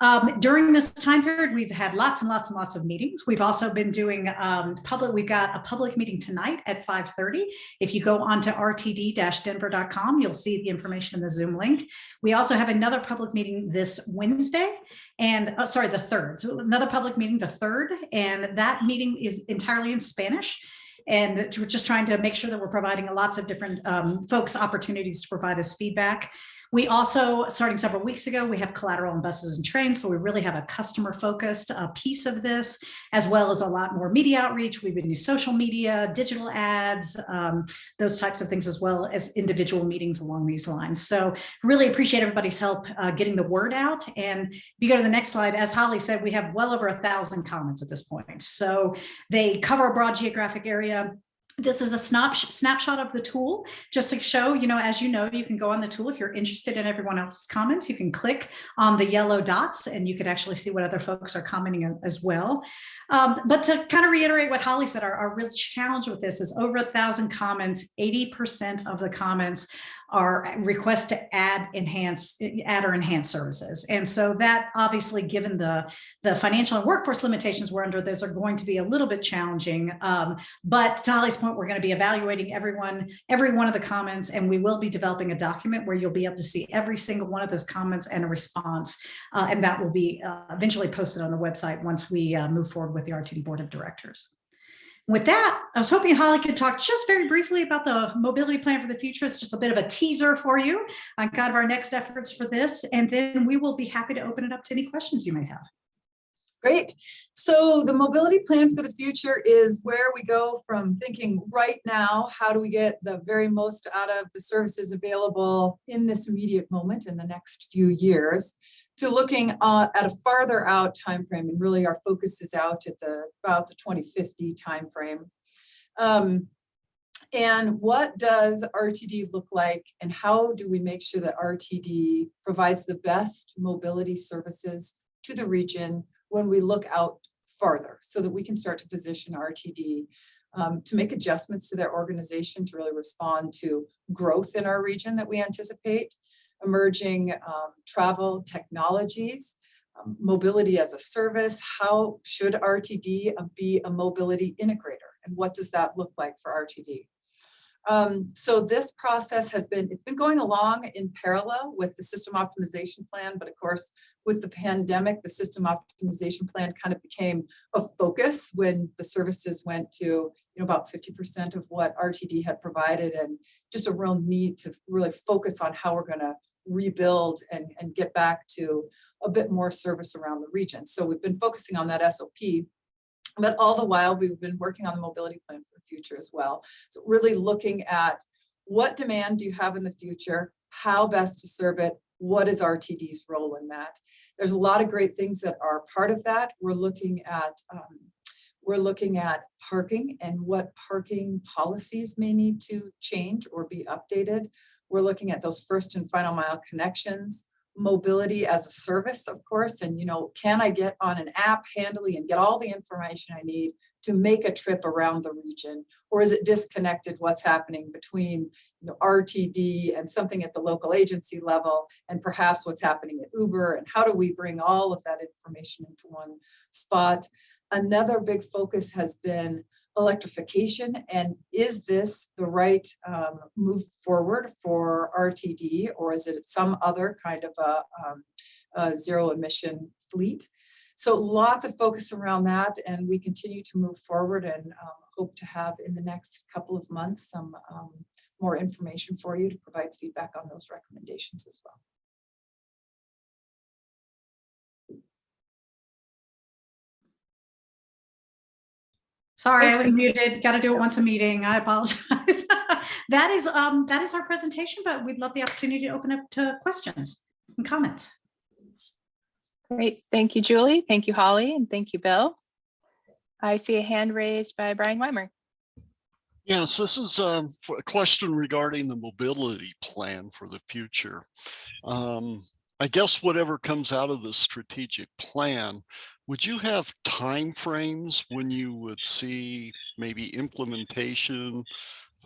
Um, during this time period, we've had lots and lots and lots of meetings. We've also been doing um, public, we've got a public meeting tonight at 5.30. If you go onto rtd-denver.com, you'll see the information in the Zoom link. We also have another public meeting this Wednesday and, oh, sorry, the 3rd. So another public meeting, the 3rd, and that meeting is entirely in Spanish. And we're just trying to make sure that we're providing lots of different um, folks opportunities to provide us feedback. We also, starting several weeks ago, we have collateral on buses and trains. So we really have a customer focused uh, piece of this, as well as a lot more media outreach. We've been doing social media, digital ads, um, those types of things, as well as individual meetings along these lines. So really appreciate everybody's help uh, getting the word out. And if you go to the next slide, as Holly said, we have well over a thousand comments at this point. So they cover a broad geographic area. This is a snap, snapshot of the tool just to show, you know, as you know, you can go on the tool if you're interested in everyone else's comments, you can click on the yellow dots and you can actually see what other folks are commenting as well. Um, but to kind of reiterate what Holly said, our, our real challenge with this is over a thousand comments, 80% of the comments are requests to add enhance add or enhance services. And so that obviously given the the financial and workforce limitations we're under those are going to be a little bit challenging. Um, but to Holly's point we're going to be evaluating everyone every one of the comments and we will be developing a document where you'll be able to see every single one of those comments and a response uh, and that will be uh, eventually posted on the website once we uh, move forward with the RTD board of directors with that, I was hoping Holly could talk just very briefly about the mobility plan for the future. It's just a bit of a teaser for you on kind of our next efforts for this, and then we will be happy to open it up to any questions you may have. Great. So the mobility plan for the future is where we go from thinking right now, how do we get the very most out of the services available in this immediate moment in the next few years to looking uh, at a farther out time frame and really our focus is out at the about the 2050 time frame. Um, and what does RTD look like and how do we make sure that RTD provides the best mobility services to the region when we look out farther so that we can start to position RTD um, to make adjustments to their organization to really respond to growth in our region that we anticipate emerging um, travel technologies, um, mobility as a service. How should RTD be a mobility integrator? And what does that look like for RTD? Um, so this process has been, it's been going along in parallel with the system optimization plan, but of course, with the pandemic, the system optimization plan kind of became a focus when the services went to, you know, about 50% of what RTD had provided and just a real need to really focus on how we're gonna rebuild and, and get back to a bit more service around the region. So we've been focusing on that SOP but all the while, we've been working on the mobility plan for the future as well. So really looking at what demand do you have in the future? How best to serve it? What is RTD's role in that? There's a lot of great things that are part of that. We're looking at um, we're looking at parking and what parking policies may need to change or be updated. We're looking at those first and final mile connections mobility as a service, of course, and you know, can I get on an app handily and get all the information I need to make a trip around the region? Or is it disconnected what's happening between you know, RTD and something at the local agency level and perhaps what's happening at Uber and how do we bring all of that information into one spot? Another big focus has been electrification and is this the right um, move forward for RTD or is it some other kind of a, um, a zero emission fleet? So lots of focus around that and we continue to move forward and um, hope to have in the next couple of months some um, more information for you to provide feedback on those recommendations as well. Sorry, I was muted. Got to do it once a meeting. I apologize. that is, um, that is our presentation, but we'd love the opportunity to open up to questions and comments. Great. Thank you, Julie. Thank you, Holly, and thank you, Bill. I see a hand raised by Brian Weimer. Yes, this is um, for a question regarding the mobility plan for the future. Um, I guess whatever comes out of the strategic plan, would you have timeframes when you would see maybe implementation?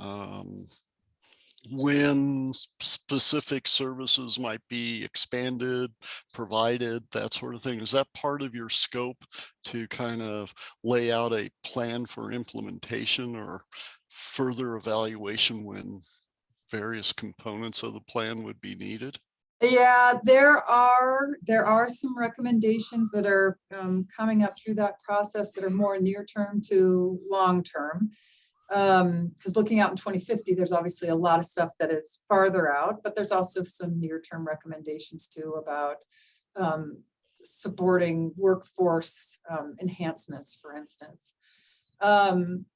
um, when specific services might be expanded, provided, that sort of thing? Is that part of your scope to kind of lay out a plan for implementation or further evaluation when various components of the plan would be needed? Yeah, there are, there are some recommendations that are um, coming up through that process that are more near term to long term. Um, because looking out in twenty fifty, there's obviously a lot of stuff that is farther out, but there's also some near term recommendations too about um, supporting workforce um, enhancements, for instance. Um,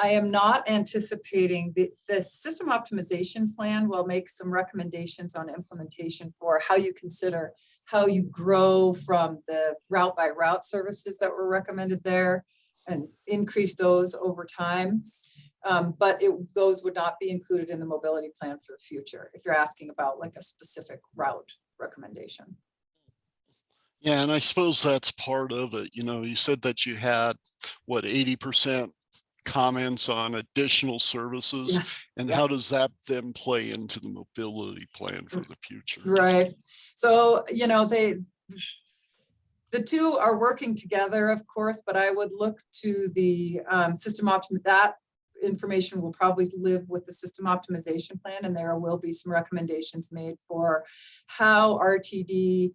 I am not anticipating the, the system optimization plan will make some recommendations on implementation for how you consider how you grow from the route by route services that were recommended there and increase those over time. Um, but it, those would not be included in the mobility plan for the future, if you're asking about like a specific route recommendation. Yeah, and I suppose that's part of it. You know, you said that you had, what, eighty percent comments on additional services? Yeah, And yeah. how does that then play into the mobility plan for the future? Right, so, you know, they, the two are working together, of course, but I would look to the um, system optim, that information will probably live with the system optimization plan, and there will be some recommendations made for how RTD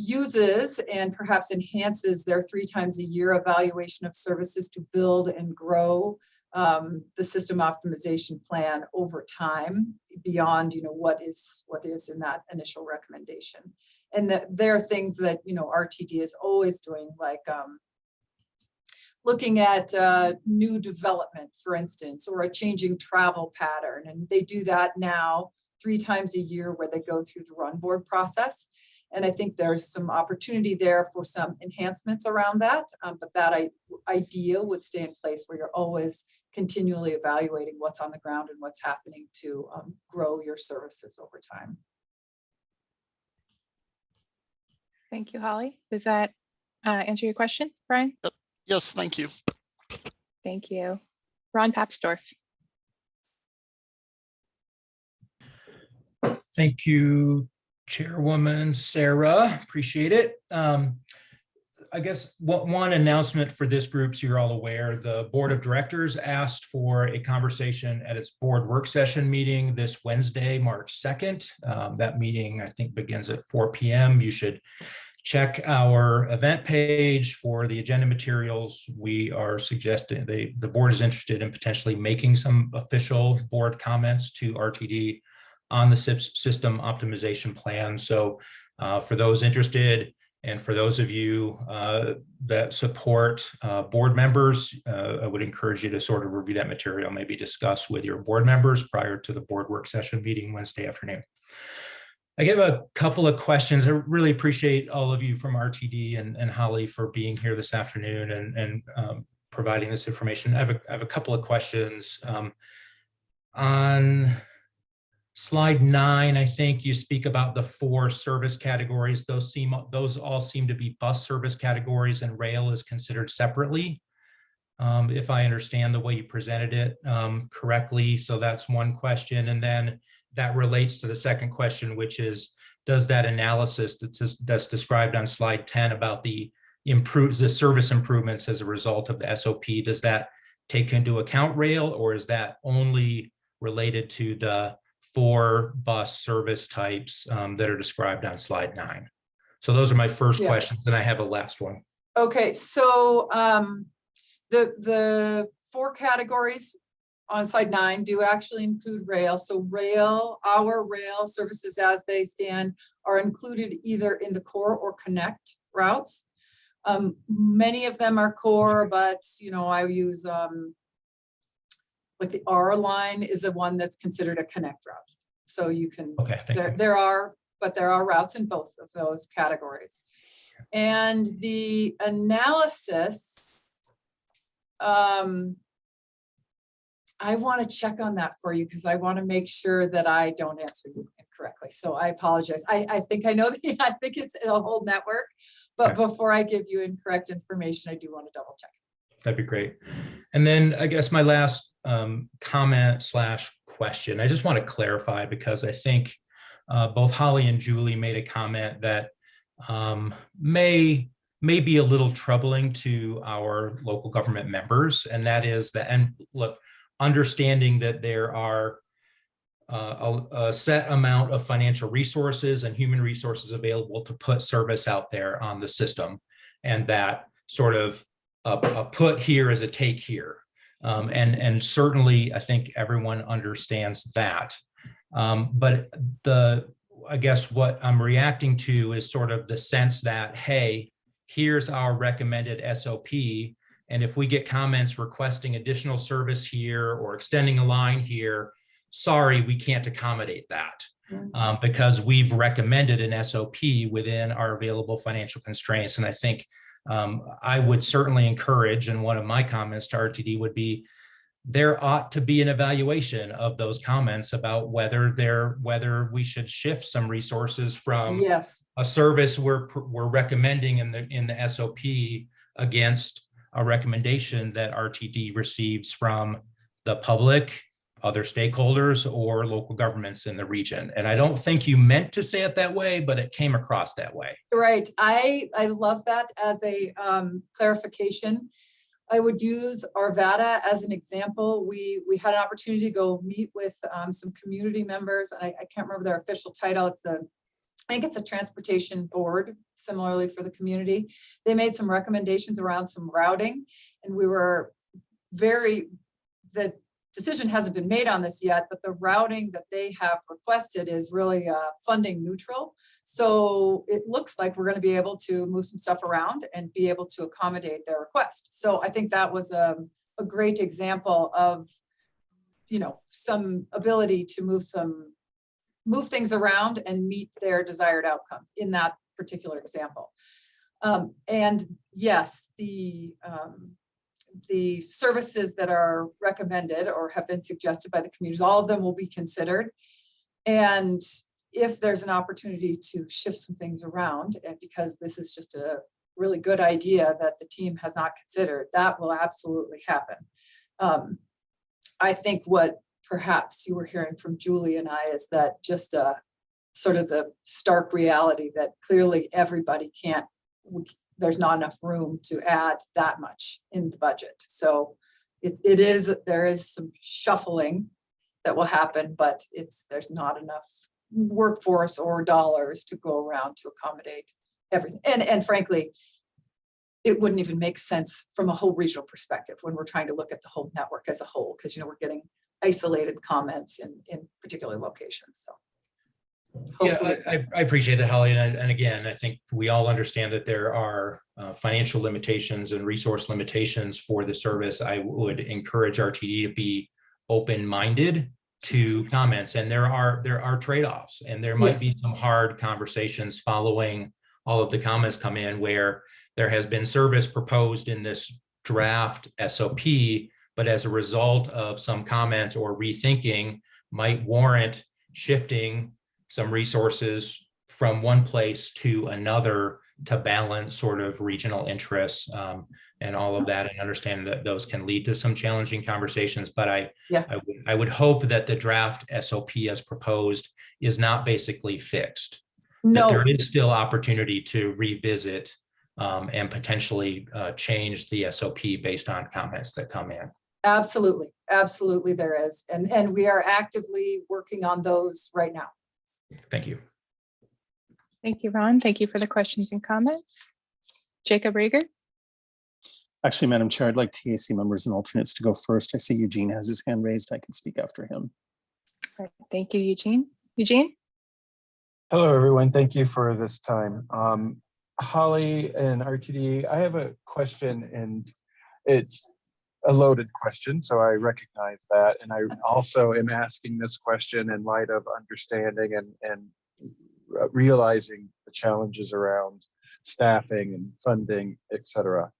uses and perhaps enhances their three times a year evaluation of services to build and grow um, the system optimization plan over time beyond, you know, what is, what is in that initial recommendation. And that there are things that, you know, RTD is always doing, like um, looking at uh, new development, for instance, or a changing travel pattern. And they do that now three times a year where they go through the run board process. And I think there's some opportunity there for some enhancements around that. um, but that I, idea would stay in place where you're always continually evaluating what's on the ground and what's happening to um, grow your services over time. Thank you, Holly. Does that uh, answer your question, Brian? Yes, thank you. Thank you. Ron Papsdorf. Thank you, Chairwoman Sarah. Appreciate it. Um, I guess what one announcement for this group, so you're all aware, the Board of Directors asked for a conversation at its board work session meeting this Wednesday, March 2nd. Um, that meeting, I think, begins at 4 p.m. You should check our event page for the agenda materials. We are suggesting the, the board is interested in potentially making some official board comments to RTD on the system optimization plan. So uh, for those interested, and for those of you uh, that support uh, board members, uh, I would encourage you to sort of review that material, maybe discuss with your board members prior to the board work session meeting Wednesday afternoon. I have a couple of questions. I really appreciate all of you from RTD and, and Holly for being here this afternoon and, and um, providing this information. I have a, I have a couple of questions. Um, on slide nine, I think you speak about the four service categories. Those seem, those all seem to be bus service categories and rail is considered separately. Um, if I understand the way you presented it um, correctly. So that's one question. And then that relates to the second question, which is, does that analysis that's, that's described on slide 10 about the improve the service improvements as a result of the SOP, does that take into account rail or is that only related to the four bus service types um, that are described on slide nine? So those are my first Yeah. questions, and I have a last one. Okay, so um, the, the four categories on slide nine do actually include rail. So rail, our rail services as they stand are included either in the core or connect routes. Um, many of them are core, but you know, I use um, like the R line is the one that's considered a connect route. So you can, Okay, there, you. there are, but there are routes in both of those categories. And the analysis, um, I want to check on that for you because I want to make sure that I don't answer you incorrectly. So I apologize. I, I think I know the, I think it's a whole network, but before I give you incorrect information, I do want to double check. That'd be great. And then I guess my last um, comment slash question, I just want to clarify because I think uh, both Holly and Julie made a comment that um, may may be a little troubling to our local government members, and that is that, and look, understanding that there are uh, a, a set amount of financial resources and human resources available to put service out there on the system, and that sort of a, a put here is a take here. Um, and, and certainly I think everyone understands that. Um, but the, I guess what I'm reacting to is sort of the sense that, hey, here's our recommended SOP. And if we get comments requesting additional service here or extending a line here, sorry, we can't accommodate that. Um, because we've recommended an SOP within our available financial constraints. And I think um, I would certainly encourage, and one of my comments to RTD would be, there ought to be an evaluation of those comments about whether there, whether we should shift some resources from Yes. a service we're, we're recommending in the, in the SOP against a recommendation that RTD receives from the public, other stakeholders, or local governments in the region. And I don't think you meant to say it that way, but it came across that way. Right, I, I love that as a um, clarification. I would use Arvada as an example. We, we had an opportunity to go meet with um, some community members. and I, I can't remember their official title. It's the, I think it's a transportation board, similarly for the community. They made some recommendations around some routing and we were very, the decision hasn't been made on this yet, but the routing that they have requested is really uh, funding neutral. So it looks like we're going to be able to move some stuff around and be able to accommodate their request. So I think that was a, a great example of, you know, some ability to move some, move things around and meet their desired outcome in that particular example. Um, and yes, the, um, the services that are recommended or have been suggested by the communities, all of them will be considered. And if there's an opportunity to shift some things around, and because this is just a really good idea that the team has not considered, that will absolutely happen. Um, I think what perhaps you were hearing from Julie and I is that just a sort of the stark reality that clearly everybody can't, there's not enough room to add that much in the budget. So it, it is, there is some shuffling that will happen, but it's, there's not enough workforce or dollars to go around to accommodate everything. And, and frankly, it wouldn't even make sense from a whole regional perspective when we're trying to look at the whole network as a whole, because you know, we're getting isolated comments in, in particular locations, so. Yeah, Hopefully, I, I- I appreciate that, Holly. And, and again, I think we all understand that there are uh, financial limitations and resource limitations for the service. I would encourage RTD to be open-minded to comments. And there are, there are trade-offs and there might be some hard conversations following all of the comments come in where there has been service proposed in this draft SOP, but as a result of some comments or rethinking might warrant shifting some resources from one place to another to balance sort of regional interests um, and all of that and understand that those can lead to some challenging conversations. But I, Yeah. I would, I would hope that the draft SOP as proposed is not basically fixed. No. There is still opportunity to revisit um, and potentially uh, change the SOP based on comments that come in. absolutely, absolutely there is. And, and we are actively working on those right now. Thank you. Thank you, Ron. Thank you for the questions and comments. Jacob Riger, Actually, Madam Chair, I'd like TAC members and alternates to go first. I see Eugene has his hand raised. I can speak after him. All right, thank you, Eugene. Eugene? Hello, everyone. Thank you for this time. Um, Holly and RTD, I have a question and it's a loaded question, so I recognize that. And I also am asking this question in light of understanding and, and realizing the challenges around staffing and funding, et cetera.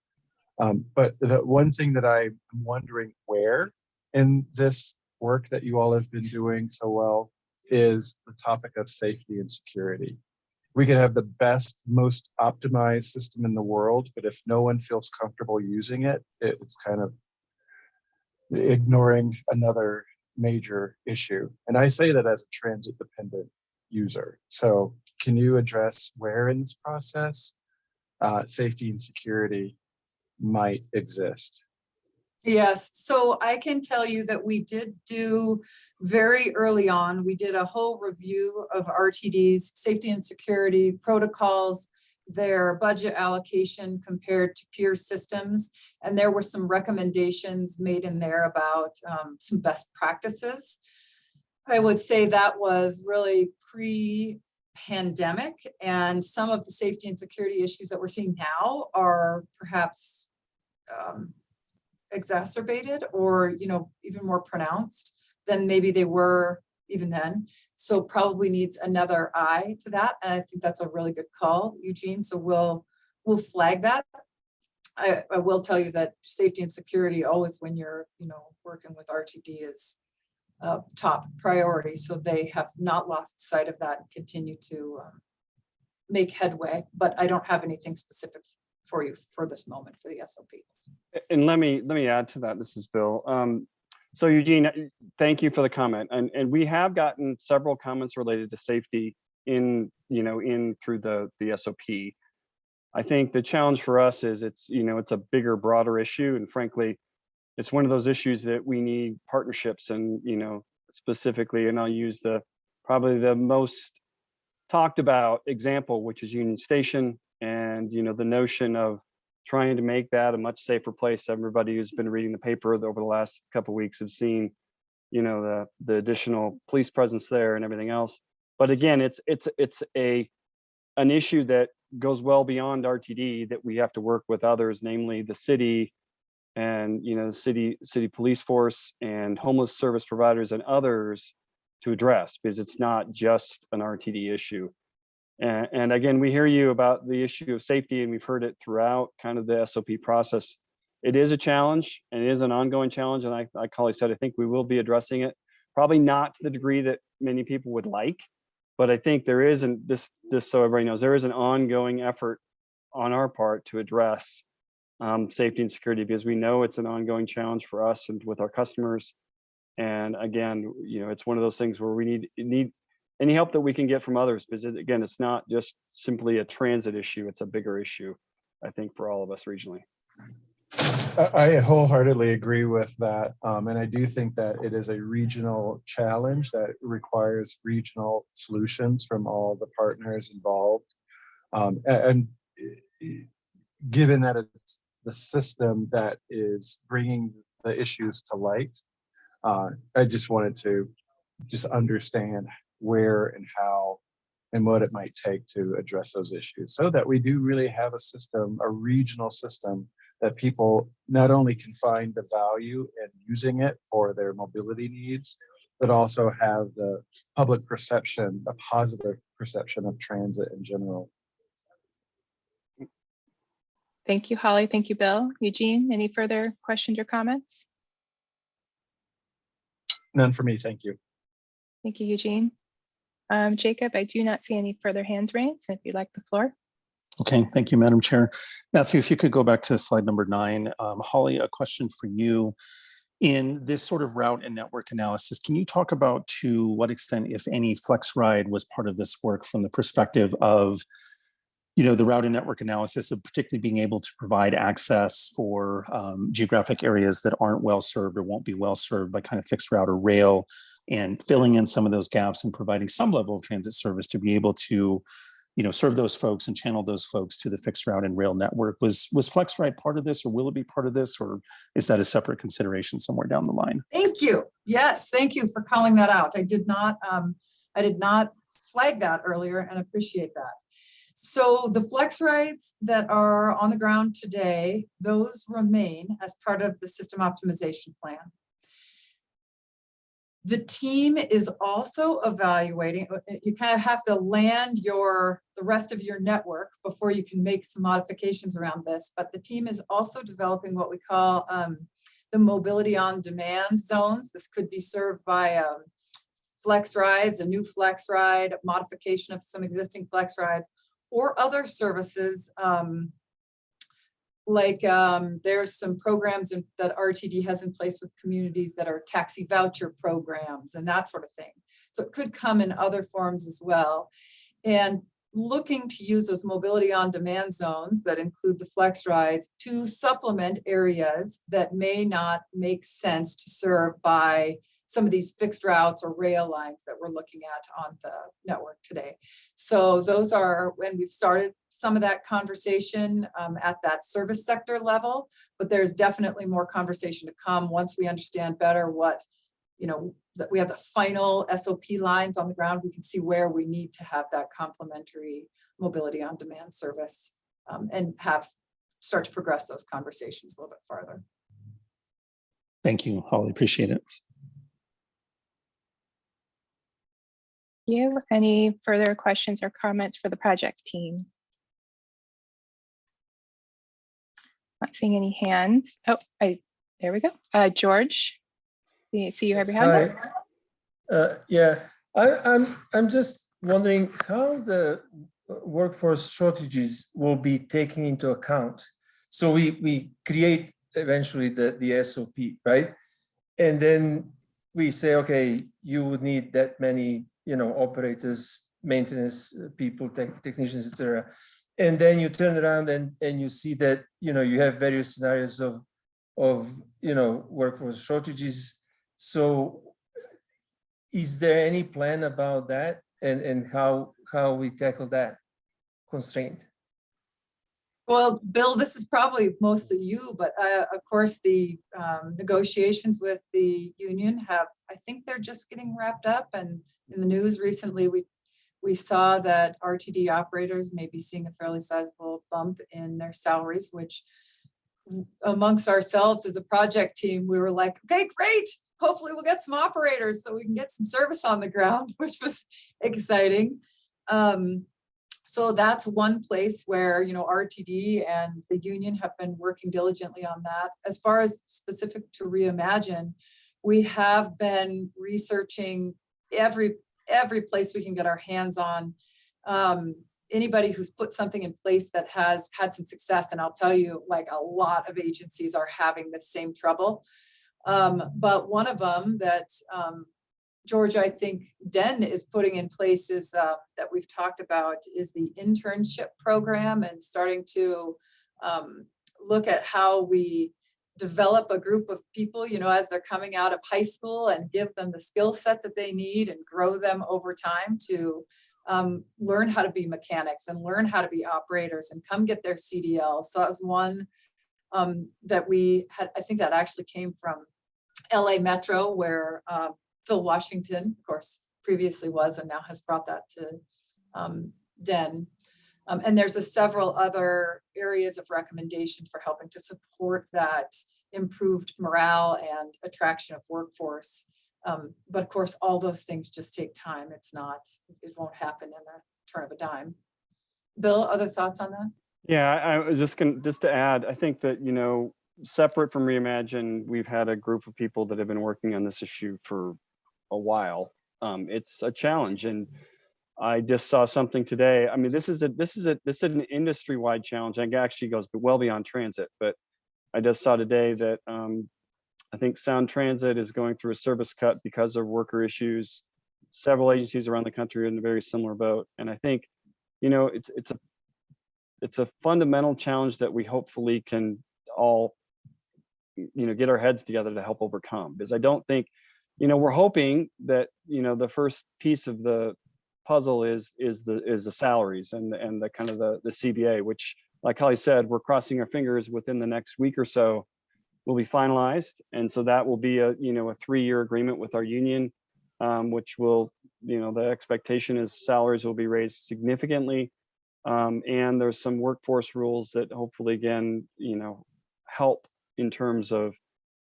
Um, but the one thing that I'm wondering where in this work that you all have been doing so well is the topic of safety and security. We could have the best, most optimized system in the world, but if no one feels comfortable using it- it's kind of ignoring another major issue. And I say that as a transit dependent user. So can you address where in this process uh, safety and security might exist? Yes, so I can tell you that we did do very early on, we did a whole review of RTD's safety and security protocols, their budget allocation compared to peer systems. And there were some recommendations made in there about um, some best practices. I would say that was really pre-pandemic and some of the safety and security issues that we're seeing now are perhaps um, exacerbated or, you know, even more pronounced than maybe they were even then. So probably needs another eye to that. And I think that's a really good call, Eugene. So we'll, we'll flag that. I, I will tell you that safety and security always when you're, you know, working with RTD is uh, top priority. So they have not lost sight of that and continue to um, make headway, but I don't have anything specific for you for this moment for the SOP. And let me, let me add to that. This is Bill. Um, so Eugene, uh, thank you for the comment. And, and we have gotten several comments related to safety in, you know, in through the, the SOP. I think the challenge for us is it's, you know, it's a bigger, broader issue. And frankly, it's one of those issues that we need partnerships and, you know, specifically, and I'll use the, probably the most talked about example, which is Union Station and, you know, the notion of trying to make that a much safer place. Everybody who's been reading the paper over the last couple weeks have seen, you know, the the additional police presence there and everything else. But again, it's it's it's a an issue that goes well beyond RTD that we have to work with others, namely the city and you know the city city police force and homeless service providers and others to address because it's not just an RTD issue. And, and again, we hear you about the issue of safety and we've heard it throughout kind of the SOP process. It is a challenge and it is an ongoing challenge. And I, like Holly said, I think we will be addressing it, probably not to the degree that many people would like, but I think there is, and this, this so everybody knows, there is an ongoing effort on our part to address um, safety and security because we know it's an ongoing challenge for us and with our customers. And again, you know, it's one of those things where we need need any help that we can get from others because again, it's not just simply a transit issue, it's a bigger issue, I think, for all of us regionally. I wholeheartedly agree with that. Um, and I do think that it is a regional challenge that requires regional solutions from all the partners involved. Um, and, eh, given that it's the system that is bringing the issues to light, uh, I just wanted to just understand where and how and what it might take to address those issues so that we do really have a system, a regional system that people not only can find the value in using it for their mobility needs, but also have the public perception, a positive perception of transit in general. Thank you, Holly. Thank you, Bill. Eugene, any further questions or comments? None for me, thank you. Thank you, Eugene. Um, Jacob, I do not see any further hands raised. If you'd like the floor. Okay, thank you, Madam Chair. Matthew, if you could go back to slide number nine. Um, Holly, a question for you. In this sort of route and network analysis, can you talk about to what extent, if any, FlexRide was part of this work from the perspective of you know, the route and network analysis of particularly being able to provide access for um, geographic areas that aren't well served or won't be well served by kind of fixed route or rail and filling in some of those gaps and providing some level of transit service to be able to, you know, serve those folks and channel those folks to the fixed route and rail network. Was was FlexRide part of this or will it be part of this or is that a separate consideration somewhere down the line? Thank you. Yes, thank you for calling that out. I did not, um, I did not flag that earlier and appreciate that. So the flex rides that are on the ground today, those remain as part of the system optimization plan. The team is also evaluating, uh, uh, you kind of have to land your, the rest of your network before you can make some modifications around this, but the team is also developing what we call um, the mobility on demand zones. This could be served by um, flex rides, a new flex ride, modification of some existing flex rides, or other services. um, Like um, there's some programs in- that RTD has in place with communities that are taxi voucher programs and that sort of thing. So it could come in other forms as well. And looking to use those mobility on demand zones that include the flex rides to supplement areas that may not make sense to serve by some of these fixed routes or rail lines that we're looking at on the network today. So those are, when we've started some of that conversation um, at that service sector level, but there's definitely more conversation to come once we understand better what, you know, that we have the final SOP lines on the ground, we can see where we need to have that complementary mobility on demand service um, and have, start to progress those conversations a little bit farther. Thank you, Holly. Appreciate it. You, any further questions or comments for the project team? Not seeing any hands. Oh, I, there we go. Uh, George, see you your hand? Hi. Uh, yeah, I, I'm, I'm just wondering how the workforce shortages will be taken into account. So we, we create eventually the, the SOP, right? And then we say, okay, you would need that many, you know, operators, maintenance uh, people, tech, technicians, etc. And then you turn around and, and you see that, you know, you have various scenarios of, of, you know, workforce shortages. So is there any plan about that and, and how, how we tackle that constraint? Well, Bill, this is probably mostly you, but uh, of course, the um, negotiations with the union have, I think they're just getting wrapped up and in the news recently, we we saw that RTD operators may be seeing a fairly sizable bump in their salaries, which amongst ourselves as a project team, we were like, okay, great. Hopefully we'll get some operators so we can get some service on the ground, which was exciting. Um, so that's one place where, you know, RTD and the union have been working diligently on that. As far as specific to reimagine, we have been researching every every place we can get our hands on. Um, anybody who's put something in place that has had some success, and I'll tell you, like a lot of agencies are having the same trouble. Um, but one of them that um, George, I think Den is putting in place is uh, that we've talked about is the internship program and starting to um, look at how we develop a group of people, you know, as they're coming out of high school and give them the skill set that they need and grow them over time to um, learn how to be mechanics and learn how to be operators and come get their CDL. So that was one um, that we had, I think that actually came from LA Metro where uh, Phil Washington, of course, previously was and now has brought that to um, Den. Um, and there's a several other areas of recommendation for helping to support that improved morale and attraction of workforce. Um, but of course, all those things just take time. It's not, it won't happen in a turn of a dime. Bill, other thoughts on that? Yeah, I was just gonna, just to add, I think that, you know, separate from Reimagine, we've had a group of people that have been working on this issue for a while. Um, it's a challenge and I just saw something today. I mean, this is a this is a this is an industry-wide challenge. and actually goes well beyond transit, but I just saw today that um, I think Sound Transit is going through a service cut because of worker issues. Several agencies around the country are in a very similar boat, and I think, you know, it's it's a it's a fundamental challenge that we hopefully can all, you know, get our heads together to help overcome. Because I don't think, you know, we're hoping that you know the first piece of the puzzle is is the is the salaries and and the kind of the the CBA, which like Holly said, we're crossing our fingers within the next week or so will be finalized. And so that will be a, you know, a three-year agreement with our union, um, which will, you know, the expectation is salaries will be raised significantly. Um, and there's some workforce rules that hopefully, again, you know, help in terms of,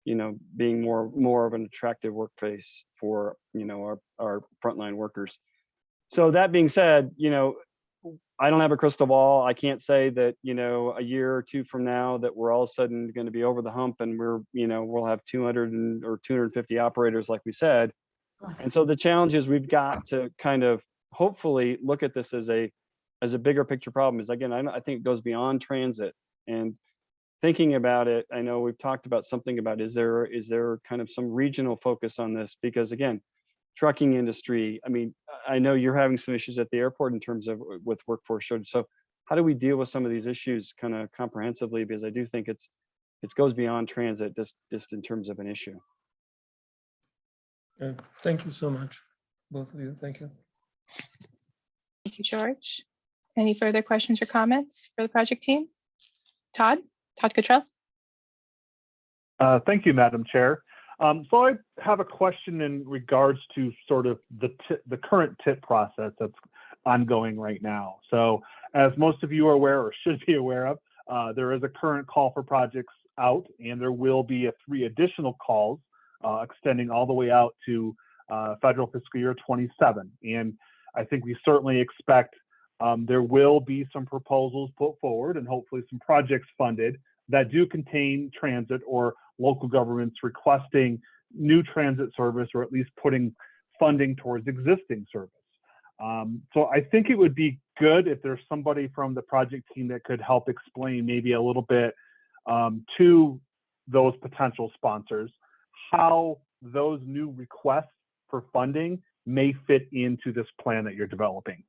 you know, being more, more of an attractive workplace for, you know, our, our frontline workers. So that being said, you know, I don't have a crystal ball. I can't say that, you know, a year or two from now that we're all of a sudden going to be over the hump and we're, you know, we'll have 200 and, or 250 operators, like we said. And so the challenge is we've got to kind of hopefully look at this as a, as a bigger picture problem is again, I, I think it goes beyond transit and thinking about it, I know we've talked about something about, is there, is there kind of some regional focus on this? Because again, trucking industry, I mean, I know you're having some issues at the airport in terms of with workforce shortage. So how do we deal with some of these issues kind of comprehensively? Because I do think it's, it goes beyond transit just, just in terms of an issue. Uh, Thank you so much, both of you. Thank you. Thank you, George. Any further questions or comments for the project team? Todd, Todd Cottrell? Uh, Thank you, Madam Chair. Um, So I have a question in regards to sort of the, the current tip process that's ongoing right now. So as most of you are aware or should be aware of, uh, there is a current call for projects out and there will be a three additional calls uh, extending all the way out to uh, federal fiscal year 27. And I think we certainly expect um, there will be some proposals put forward and hopefully some projects funded that do contain transit or local governments requesting new transit service or at least putting funding towards existing service. Um, so I think it would be good if there's somebody from the project team that could help explain maybe a little bit um, to those potential sponsors how those new requests for funding may fit into this plan that you're developing.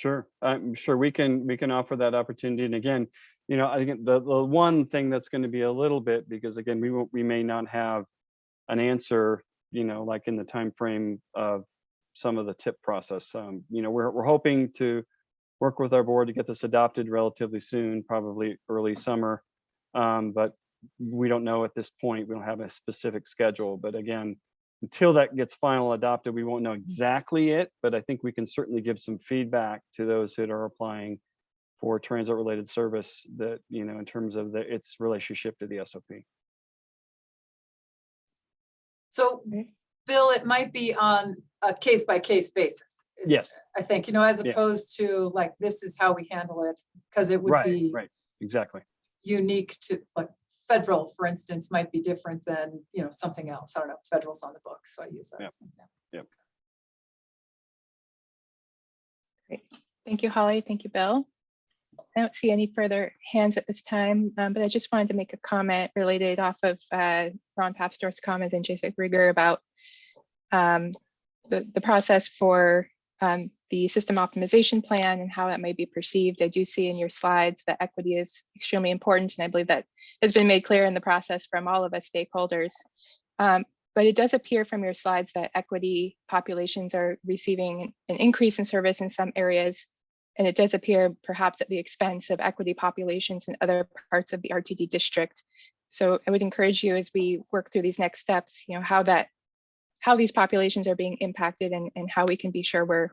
Sure, I'm sure we can, we can offer that opportunity. And again, you know, I think the, the one thing that's going to be a little bit, because again, we we may not have an answer, you know, like in the time frame of some of the tip process. Um, you know, we're, we're hoping to work with our board to get this adopted relatively soon, probably early summer. Um, but we don't know at this point, we don't have a specific schedule, but again, until that gets final adopted, we won't know exactly it, but I think we can certainly give some feedback to those that are applying for transit related service that, you know, in terms of the, its relationship to the SOP. So, Bill, it might be on a case by case basis. is- Yes. I think, you know, as Yeah. opposed to like, this is how we handle it, because it would Right, be right, exactly. unique to, like, federal, for instance, might be different than, you know, something else. I don't know, federal's on the book, so I use that Yeah. as an example. Yep. Great. Thank you, Holly. Thank you, Bill. I don't see any further hands at this time, um, but I just wanted to make a comment related off of uh, Ron Papsdorf's comments and Jason Riger about um, the, the process for um, the system optimization plan and how that may be perceived. I do see in your slides that equity is extremely important, and I believe that has been made clear in the process from all of us stakeholders. Um, but it does appear from your slides that equity populations are receiving an increase in service in some areas. And it does appear perhaps at the expense of equity populations in other parts of the RTD district. So I would encourage you as we work through these next steps, you know, how that, how these populations are being impacted and, and how we can be sure we're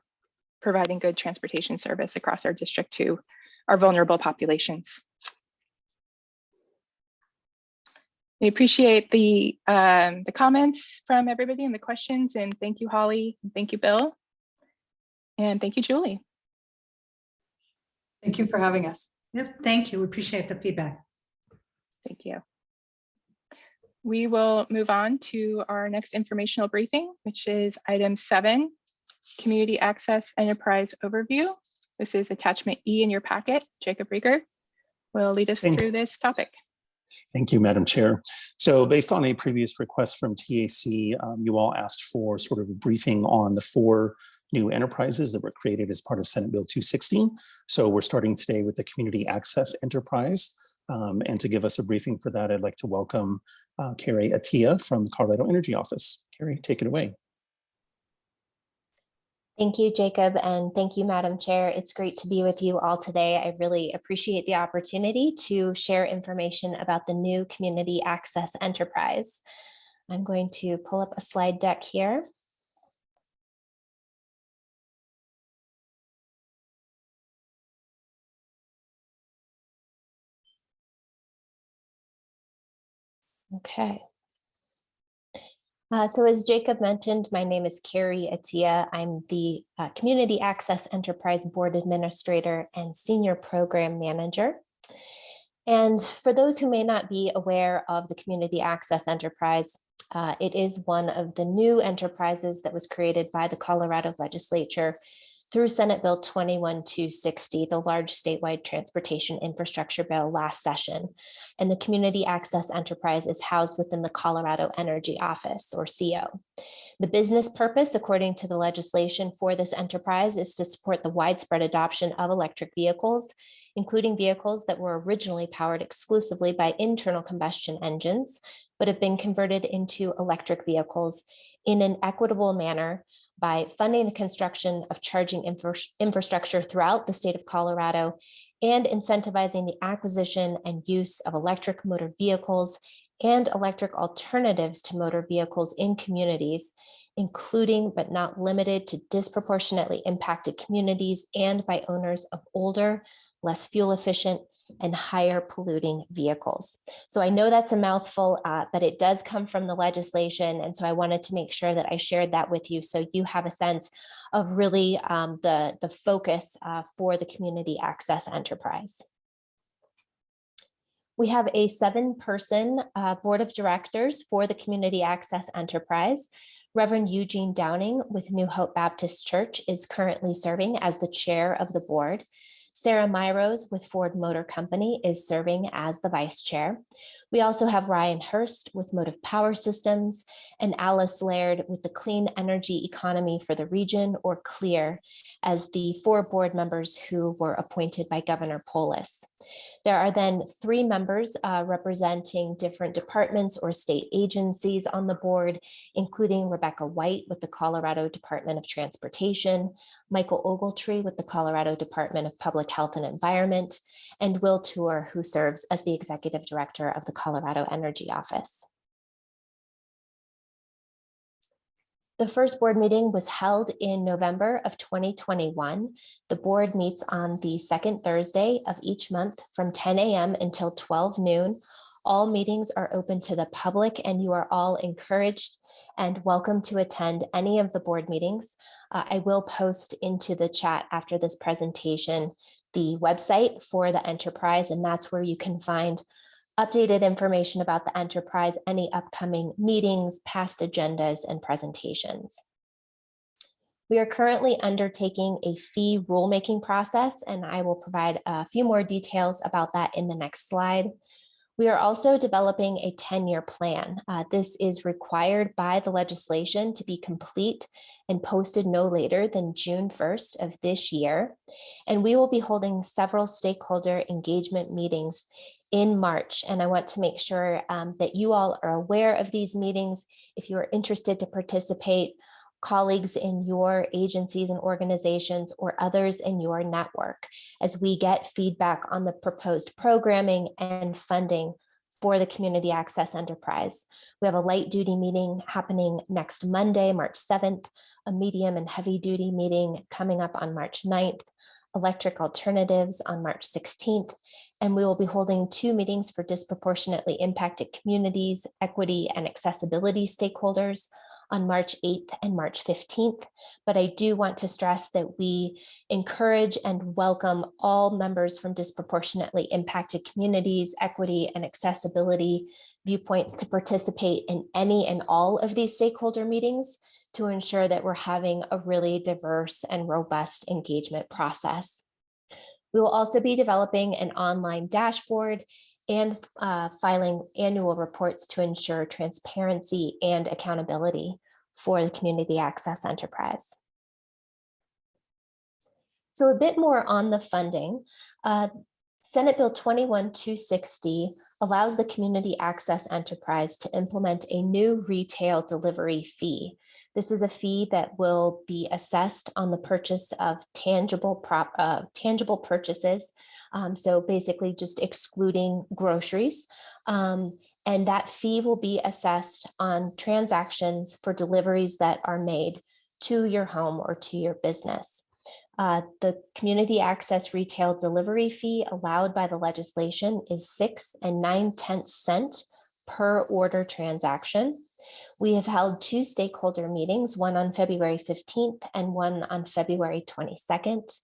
providing good transportation service across our district to our vulnerable populations. We appreciate the um, the comments from everybody and the questions, and thank you, Holly. and Thank you, Bill. And thank you, Julie. Thank you for having us. Yep, thank you. We appreciate the feedback. Thank you. We will move on to our next informational briefing, which is item seven, Community Access Enterprise Overview. This is attachment E in your packet. Jacob Riger will lead us Thank- through this topic. Thank you, Madam Chair. So based on a previous request from TAC, um, you all asked for sort of a briefing on the four new enterprises that were created as part of Senate Bill 216. So we're starting today with the Community Access Enterprise. Um, and to give us a briefing for that, I'd like to welcome uh, Carrie Atia from the Colorado Energy Office. Carrie, take it away. Thank you, Jacob, and thank you, Madam Chair. It's great to be with you all today. I really appreciate the opportunity to share information about the new Community Access Enterprise. I'm going to pull up a slide deck here. Okay. Uh, so as Jacob mentioned, my name is Carrie Atia. I'm the uh, Community Access Enterprise Board Administrator and Senior Program Manager. And for those who may not be aware of the Community Access Enterprise, uh, it is one of the new enterprises that was created by the Colorado Legislature through Senate Bill 21260, the large statewide transportation infrastructure bill last session. And the Community Access Enterprise is housed within the Colorado Energy Office or CEO. The business purpose, according to the legislation for this enterprise, is to support the widespread adoption of electric vehicles, including vehicles that were originally powered exclusively by internal combustion engines, but have been converted into electric vehicles in an equitable manner by funding the construction of charging infra infrastructure throughout the state of Colorado and incentivizing the acquisition and use of electric motor vehicles and electric alternatives to motor vehicles in communities, including but not limited to disproportionately impacted communities and by owners of older, less fuel efficient and higher polluting vehicles. So I know that's a mouthful, uh, but it does come from the legislation. And so I wanted to make sure that I shared that with you so you have a sense of really um, the, the focus uh, for the community access enterprise. We have a seven person uh, board of directors for the community access enterprise. Reverend Eugene Downing with New Hope Baptist Church is currently serving as the chair of the board. Sarah Myros with Ford Motor Company is serving as the vice chair. We also have Ryan Hurst with Motiv Power Systems and Alice Laird with the Clean Energy Economy for the Region or CLEER as the four board members who were appointed by Governor Polis. There are then three members uh, representing different departments or state agencies on the board, including Rebecca White with the Colorado Department of Transportation, Michael Ogletree with the Colorado Department of Public Health and Environment, and Will Toor, who serves as the Executive Director of the Colorado Energy Office. The first board meeting was held in November of 2021. The board meets on the second Thursday of each month from 10 a.m. until 12 noon. All meetings are open to the public and you are all encouraged and welcome to attend any of the board meetings. Uh, I will post into the chat after this presentation the website for the enterprise and that's where you can find updated information about the enterprise, any upcoming meetings, past agendas, and presentations. We are currently undertaking a fee rulemaking process, and I will provide a few more details about that in the next slide. We are also developing a 10-year plan. Uh, this is required by the legislation to be complete and posted no later than June 1st of this year. And we will be holding several stakeholder engagement meetings in March. And I want to make sure um, that you all are aware of these meetings. If you are interested to participate, colleagues in your agencies and organizations or others in your network as we get feedback on the proposed programming and funding for the community access enterprise. We have a light duty meeting happening next Monday, March 7th, a medium and heavy duty meeting coming up on March 9th, electric alternatives on March 16th, and we will be holding two meetings for disproportionately impacted communities, equity and accessibility stakeholders on March 8th and March 15th. But I do want to stress that we encourage and welcome all members from disproportionately impacted communities, equity and accessibility viewpoints to participate in any and all of these stakeholder meetings to ensure that we're having a really diverse and robust engagement process. We will also be developing an online dashboard and uh, filing annual reports to ensure transparency and accountability for the community access enterprise. So a bit more on the funding. Uh, Senate Bill 21260 allows the community access enterprise to implement a new retail delivery fee. This is a fee that will be assessed on the purchase of tangible prop, uh, tangible purchases. Um, so basically just excluding groceries. Um, and that fee will be assessed on transactions for deliveries that are made to your home or to your business. Uh, the community access retail delivery fee allowed by the legislation is six and nine tenths cent per order transaction. We have held two stakeholder meetings, one on February 15th and one on February 22nd.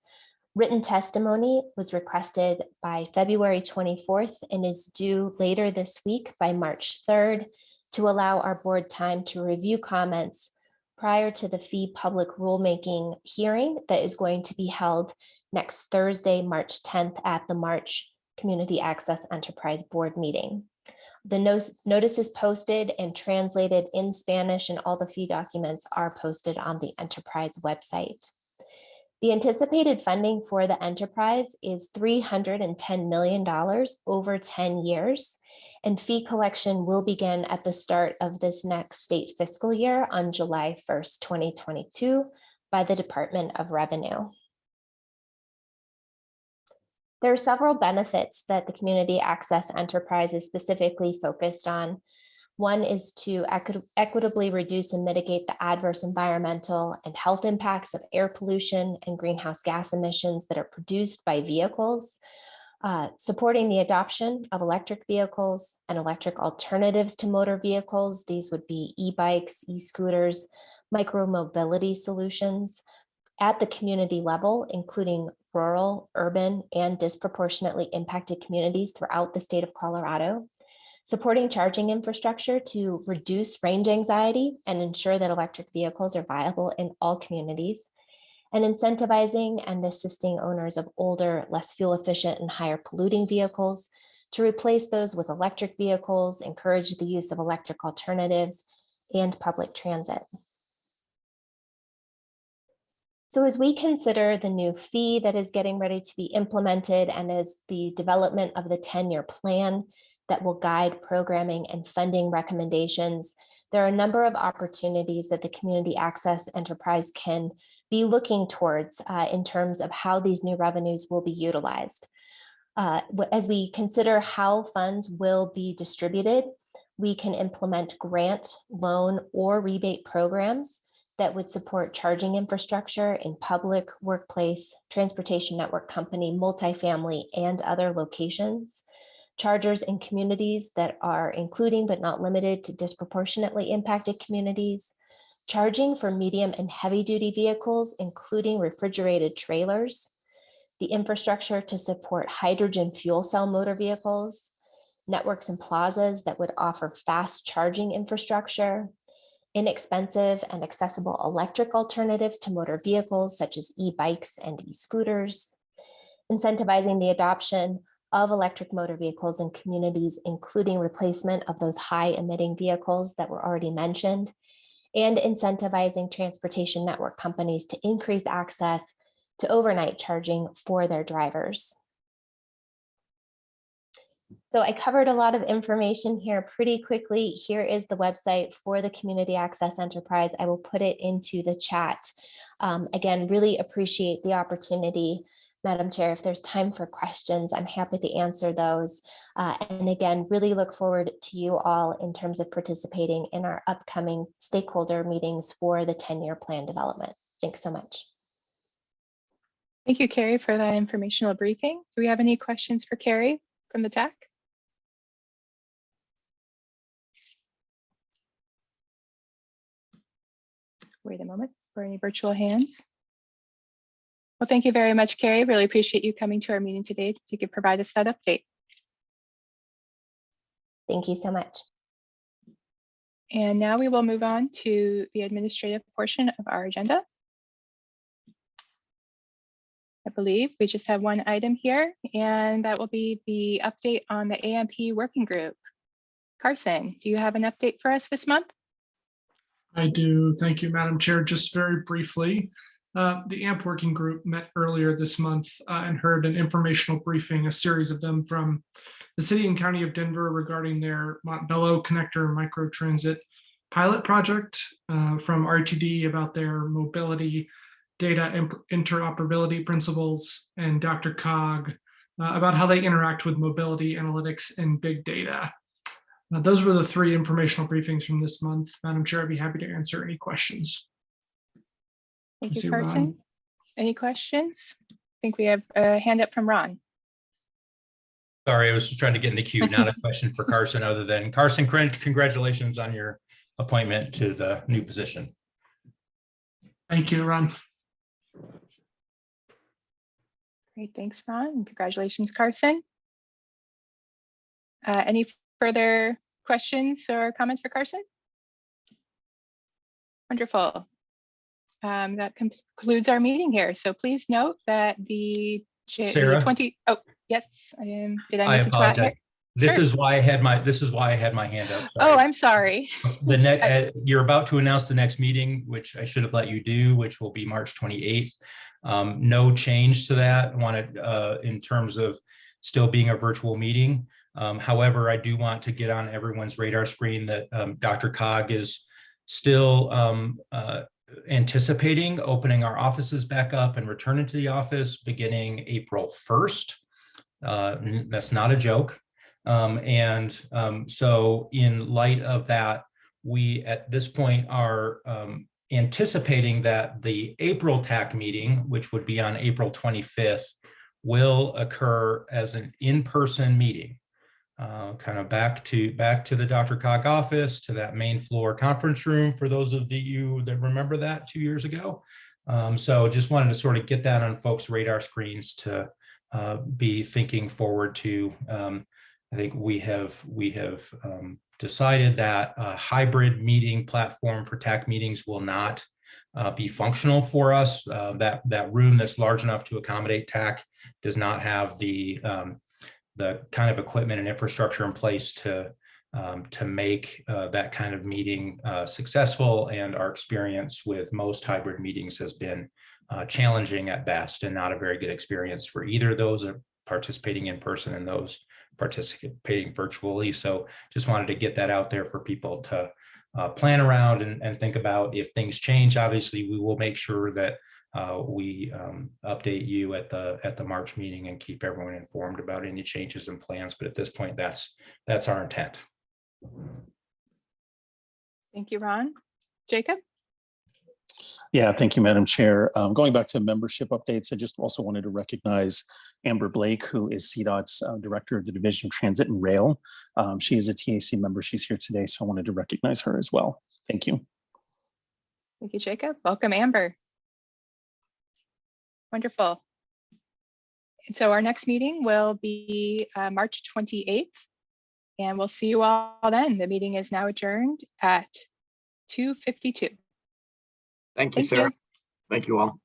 Written testimony was requested by February 24th and is due later this week by March 3rd to allow our board time to review comments prior to the fee public rulemaking hearing that is going to be held next Thursday, March 10th at the March Community Access Enterprise Board meeting. The notice is posted and translated in Spanish and all the fee documents are posted on the enterprise website. The anticipated funding for the enterprise is $310 million over 10 years. And fee collection will begin at the start of this next state fiscal year on July 1st, 2022 by the Department of Revenue. There are several benefits that the community access enterprise is specifically focused on. One is to equi- equitably reduce and mitigate the adverse environmental and health impacts of air pollution and greenhouse gas emissions that are produced by vehicles, uh, supporting the adoption of electric vehicles and electric alternatives to motor vehicles. These would be e-bikes, e-scooters, micro-mobility solutions at the community level, including rural, urban, and disproportionately impacted communities throughout the state of Colorado supporting charging infrastructure to reduce range anxiety and ensure that electric vehicles are viable in all communities, and incentivizing and assisting owners of older, less fuel efficient and higher polluting vehicles to replace those with electric vehicles, encourage the use of electric alternatives and public transit. So as we consider the new fee that is getting ready to be implemented and as the development of the 10-year plan that will guide programming and funding recommendations. There are a number of opportunities that the community access enterprise can be looking towards uh, in terms of how these new revenues will be utilized. Uh, as we consider how funds will be distributed, we can implement grant, loan, or rebate programs that would support charging infrastructure in public, workplace, transportation network company, multifamily, and other locations. Chargers in communities that are including but not limited to disproportionately impacted communities, charging for medium and heavy duty vehicles, including refrigerated trailers, the infrastructure to support hydrogen fuel cell motor vehicles, networks and plazas that would offer fast charging infrastructure, inexpensive and accessible electric alternatives to motor vehicles such as e-bikes and e-scooters, incentivizing the adoption of electric motor vehicles in communities, including replacement of those high emitting vehicles that were already mentioned, and incentivizing transportation network companies to increase access to overnight charging for their drivers. So I covered a lot of information here pretty quickly. Here is the website for the Community Access Enterprise. I will put it into the chat. Um, again, really appreciate the opportunity Madam Chair, if there's time for questions, I'm happy to answer those. Uh, and again, really look forward to you all in terms of participating in our upcoming stakeholder meetings for the 10-year plan development. Thanks so much. Thank you, Carrie, for that informational briefing. Do we have any questions for Carrie from the TAC? Wait a moment for any virtual hands. Well, thank you very much, Carrie. Really appreciate you coming to our meeting today to give, provide us that update. Thank you so much. And now we will move on to the administrative portion of our agenda. I believe we just have one item here, and that will be the update on the AMP working group. Carson, do you have an update for us this month? I do. Thank you, Madam Chair. Just very briefly, uh, the AMP working group met earlier this month uh, and heard an informational briefing, a series of them from the city and county of Denver regarding their Montbello connector microtransit pilot project uh, from RTD about their mobility data interoperability principles and DRCOG uh, about how they interact with mobility analytics and big data. Uh, those were the three informational briefings from this month. Madam Chair, I'd be happy to answer any questions. Thank Let's you, see, Ron. Carson. Any questions? I think we have a hand up from Ron. Sorry, I was just trying to get in the queue, not a question for Carson, other than Carson, congratulations on your appointment to the new position. Thank you, Ron. Great, thanks, Ron. Congratulations, Carson. Uh, Any further questions or comments for Carson? Wonderful. Um, That concludes our meeting here. So please note that the J- Sarah? 20, oh, yes, um, did I I miss a spot here? This Sure. is why I had my, this is why I had my hand up. Oh. I'm sorry. The next, uh, you're about to announce the next meeting, which I should have let you do, which will be March 28th. Um, no change to that. I Wanted, uh, in terms of still being a virtual meeting. Um, however, I do want to get on everyone's radar screen that, um, DRCOG is still, um, uh, anticipating opening our offices back up and returning to the office beginning April 1st. Uh, that's not a joke. Um, and um, so in light of that, we at this point are um, anticipating that the April TAC meeting, which would be on April 25th, will occur as an in-person meeting. Uh, kind of back to back to the DRCOG office, to that main floor conference room for those of you that remember that two years ago. Um, so just wanted to sort of get that on folks' radar screens to uh, be thinking forward to um, I think we have, we have um, decided that a hybrid meeting platform for TAC meetings will not uh, be functional for us. Uh, That, that room that's large enough to accommodate TAC does not have the, um, the kind of equipment and infrastructure in place to, um, to make uh, that kind of meeting uh, successful. And our experience with most hybrid meetings has been uh, challenging at best and not a very good experience for either those participating in person and those participating virtually. So just wanted to get that out there for people to uh, plan around and, and think about if things change. Obviously, we will make sure that uh, we um, update you at the at the March meeting and keep everyone informed about any changes and plans. But at this point, that's that's our intent. Thank you, Ron. Jacob? Yeah, thank you, Madam Chair. Um, Going back to membership updates, I just also wanted to recognize Amber Blake, who is CDOT's uh, Director of the Division of Transit and Rail. Um, She is a TAC member. She's here today, so I wanted to recognize her as well. Thank you. Thank you, Jacob. Welcome, Amber. Wonderful. And so our next meeting will be uh, March 28th. And we'll see you all then. The meeting is now adjourned at 2:52. Thank you, Thank you. Sarah. Thank you all.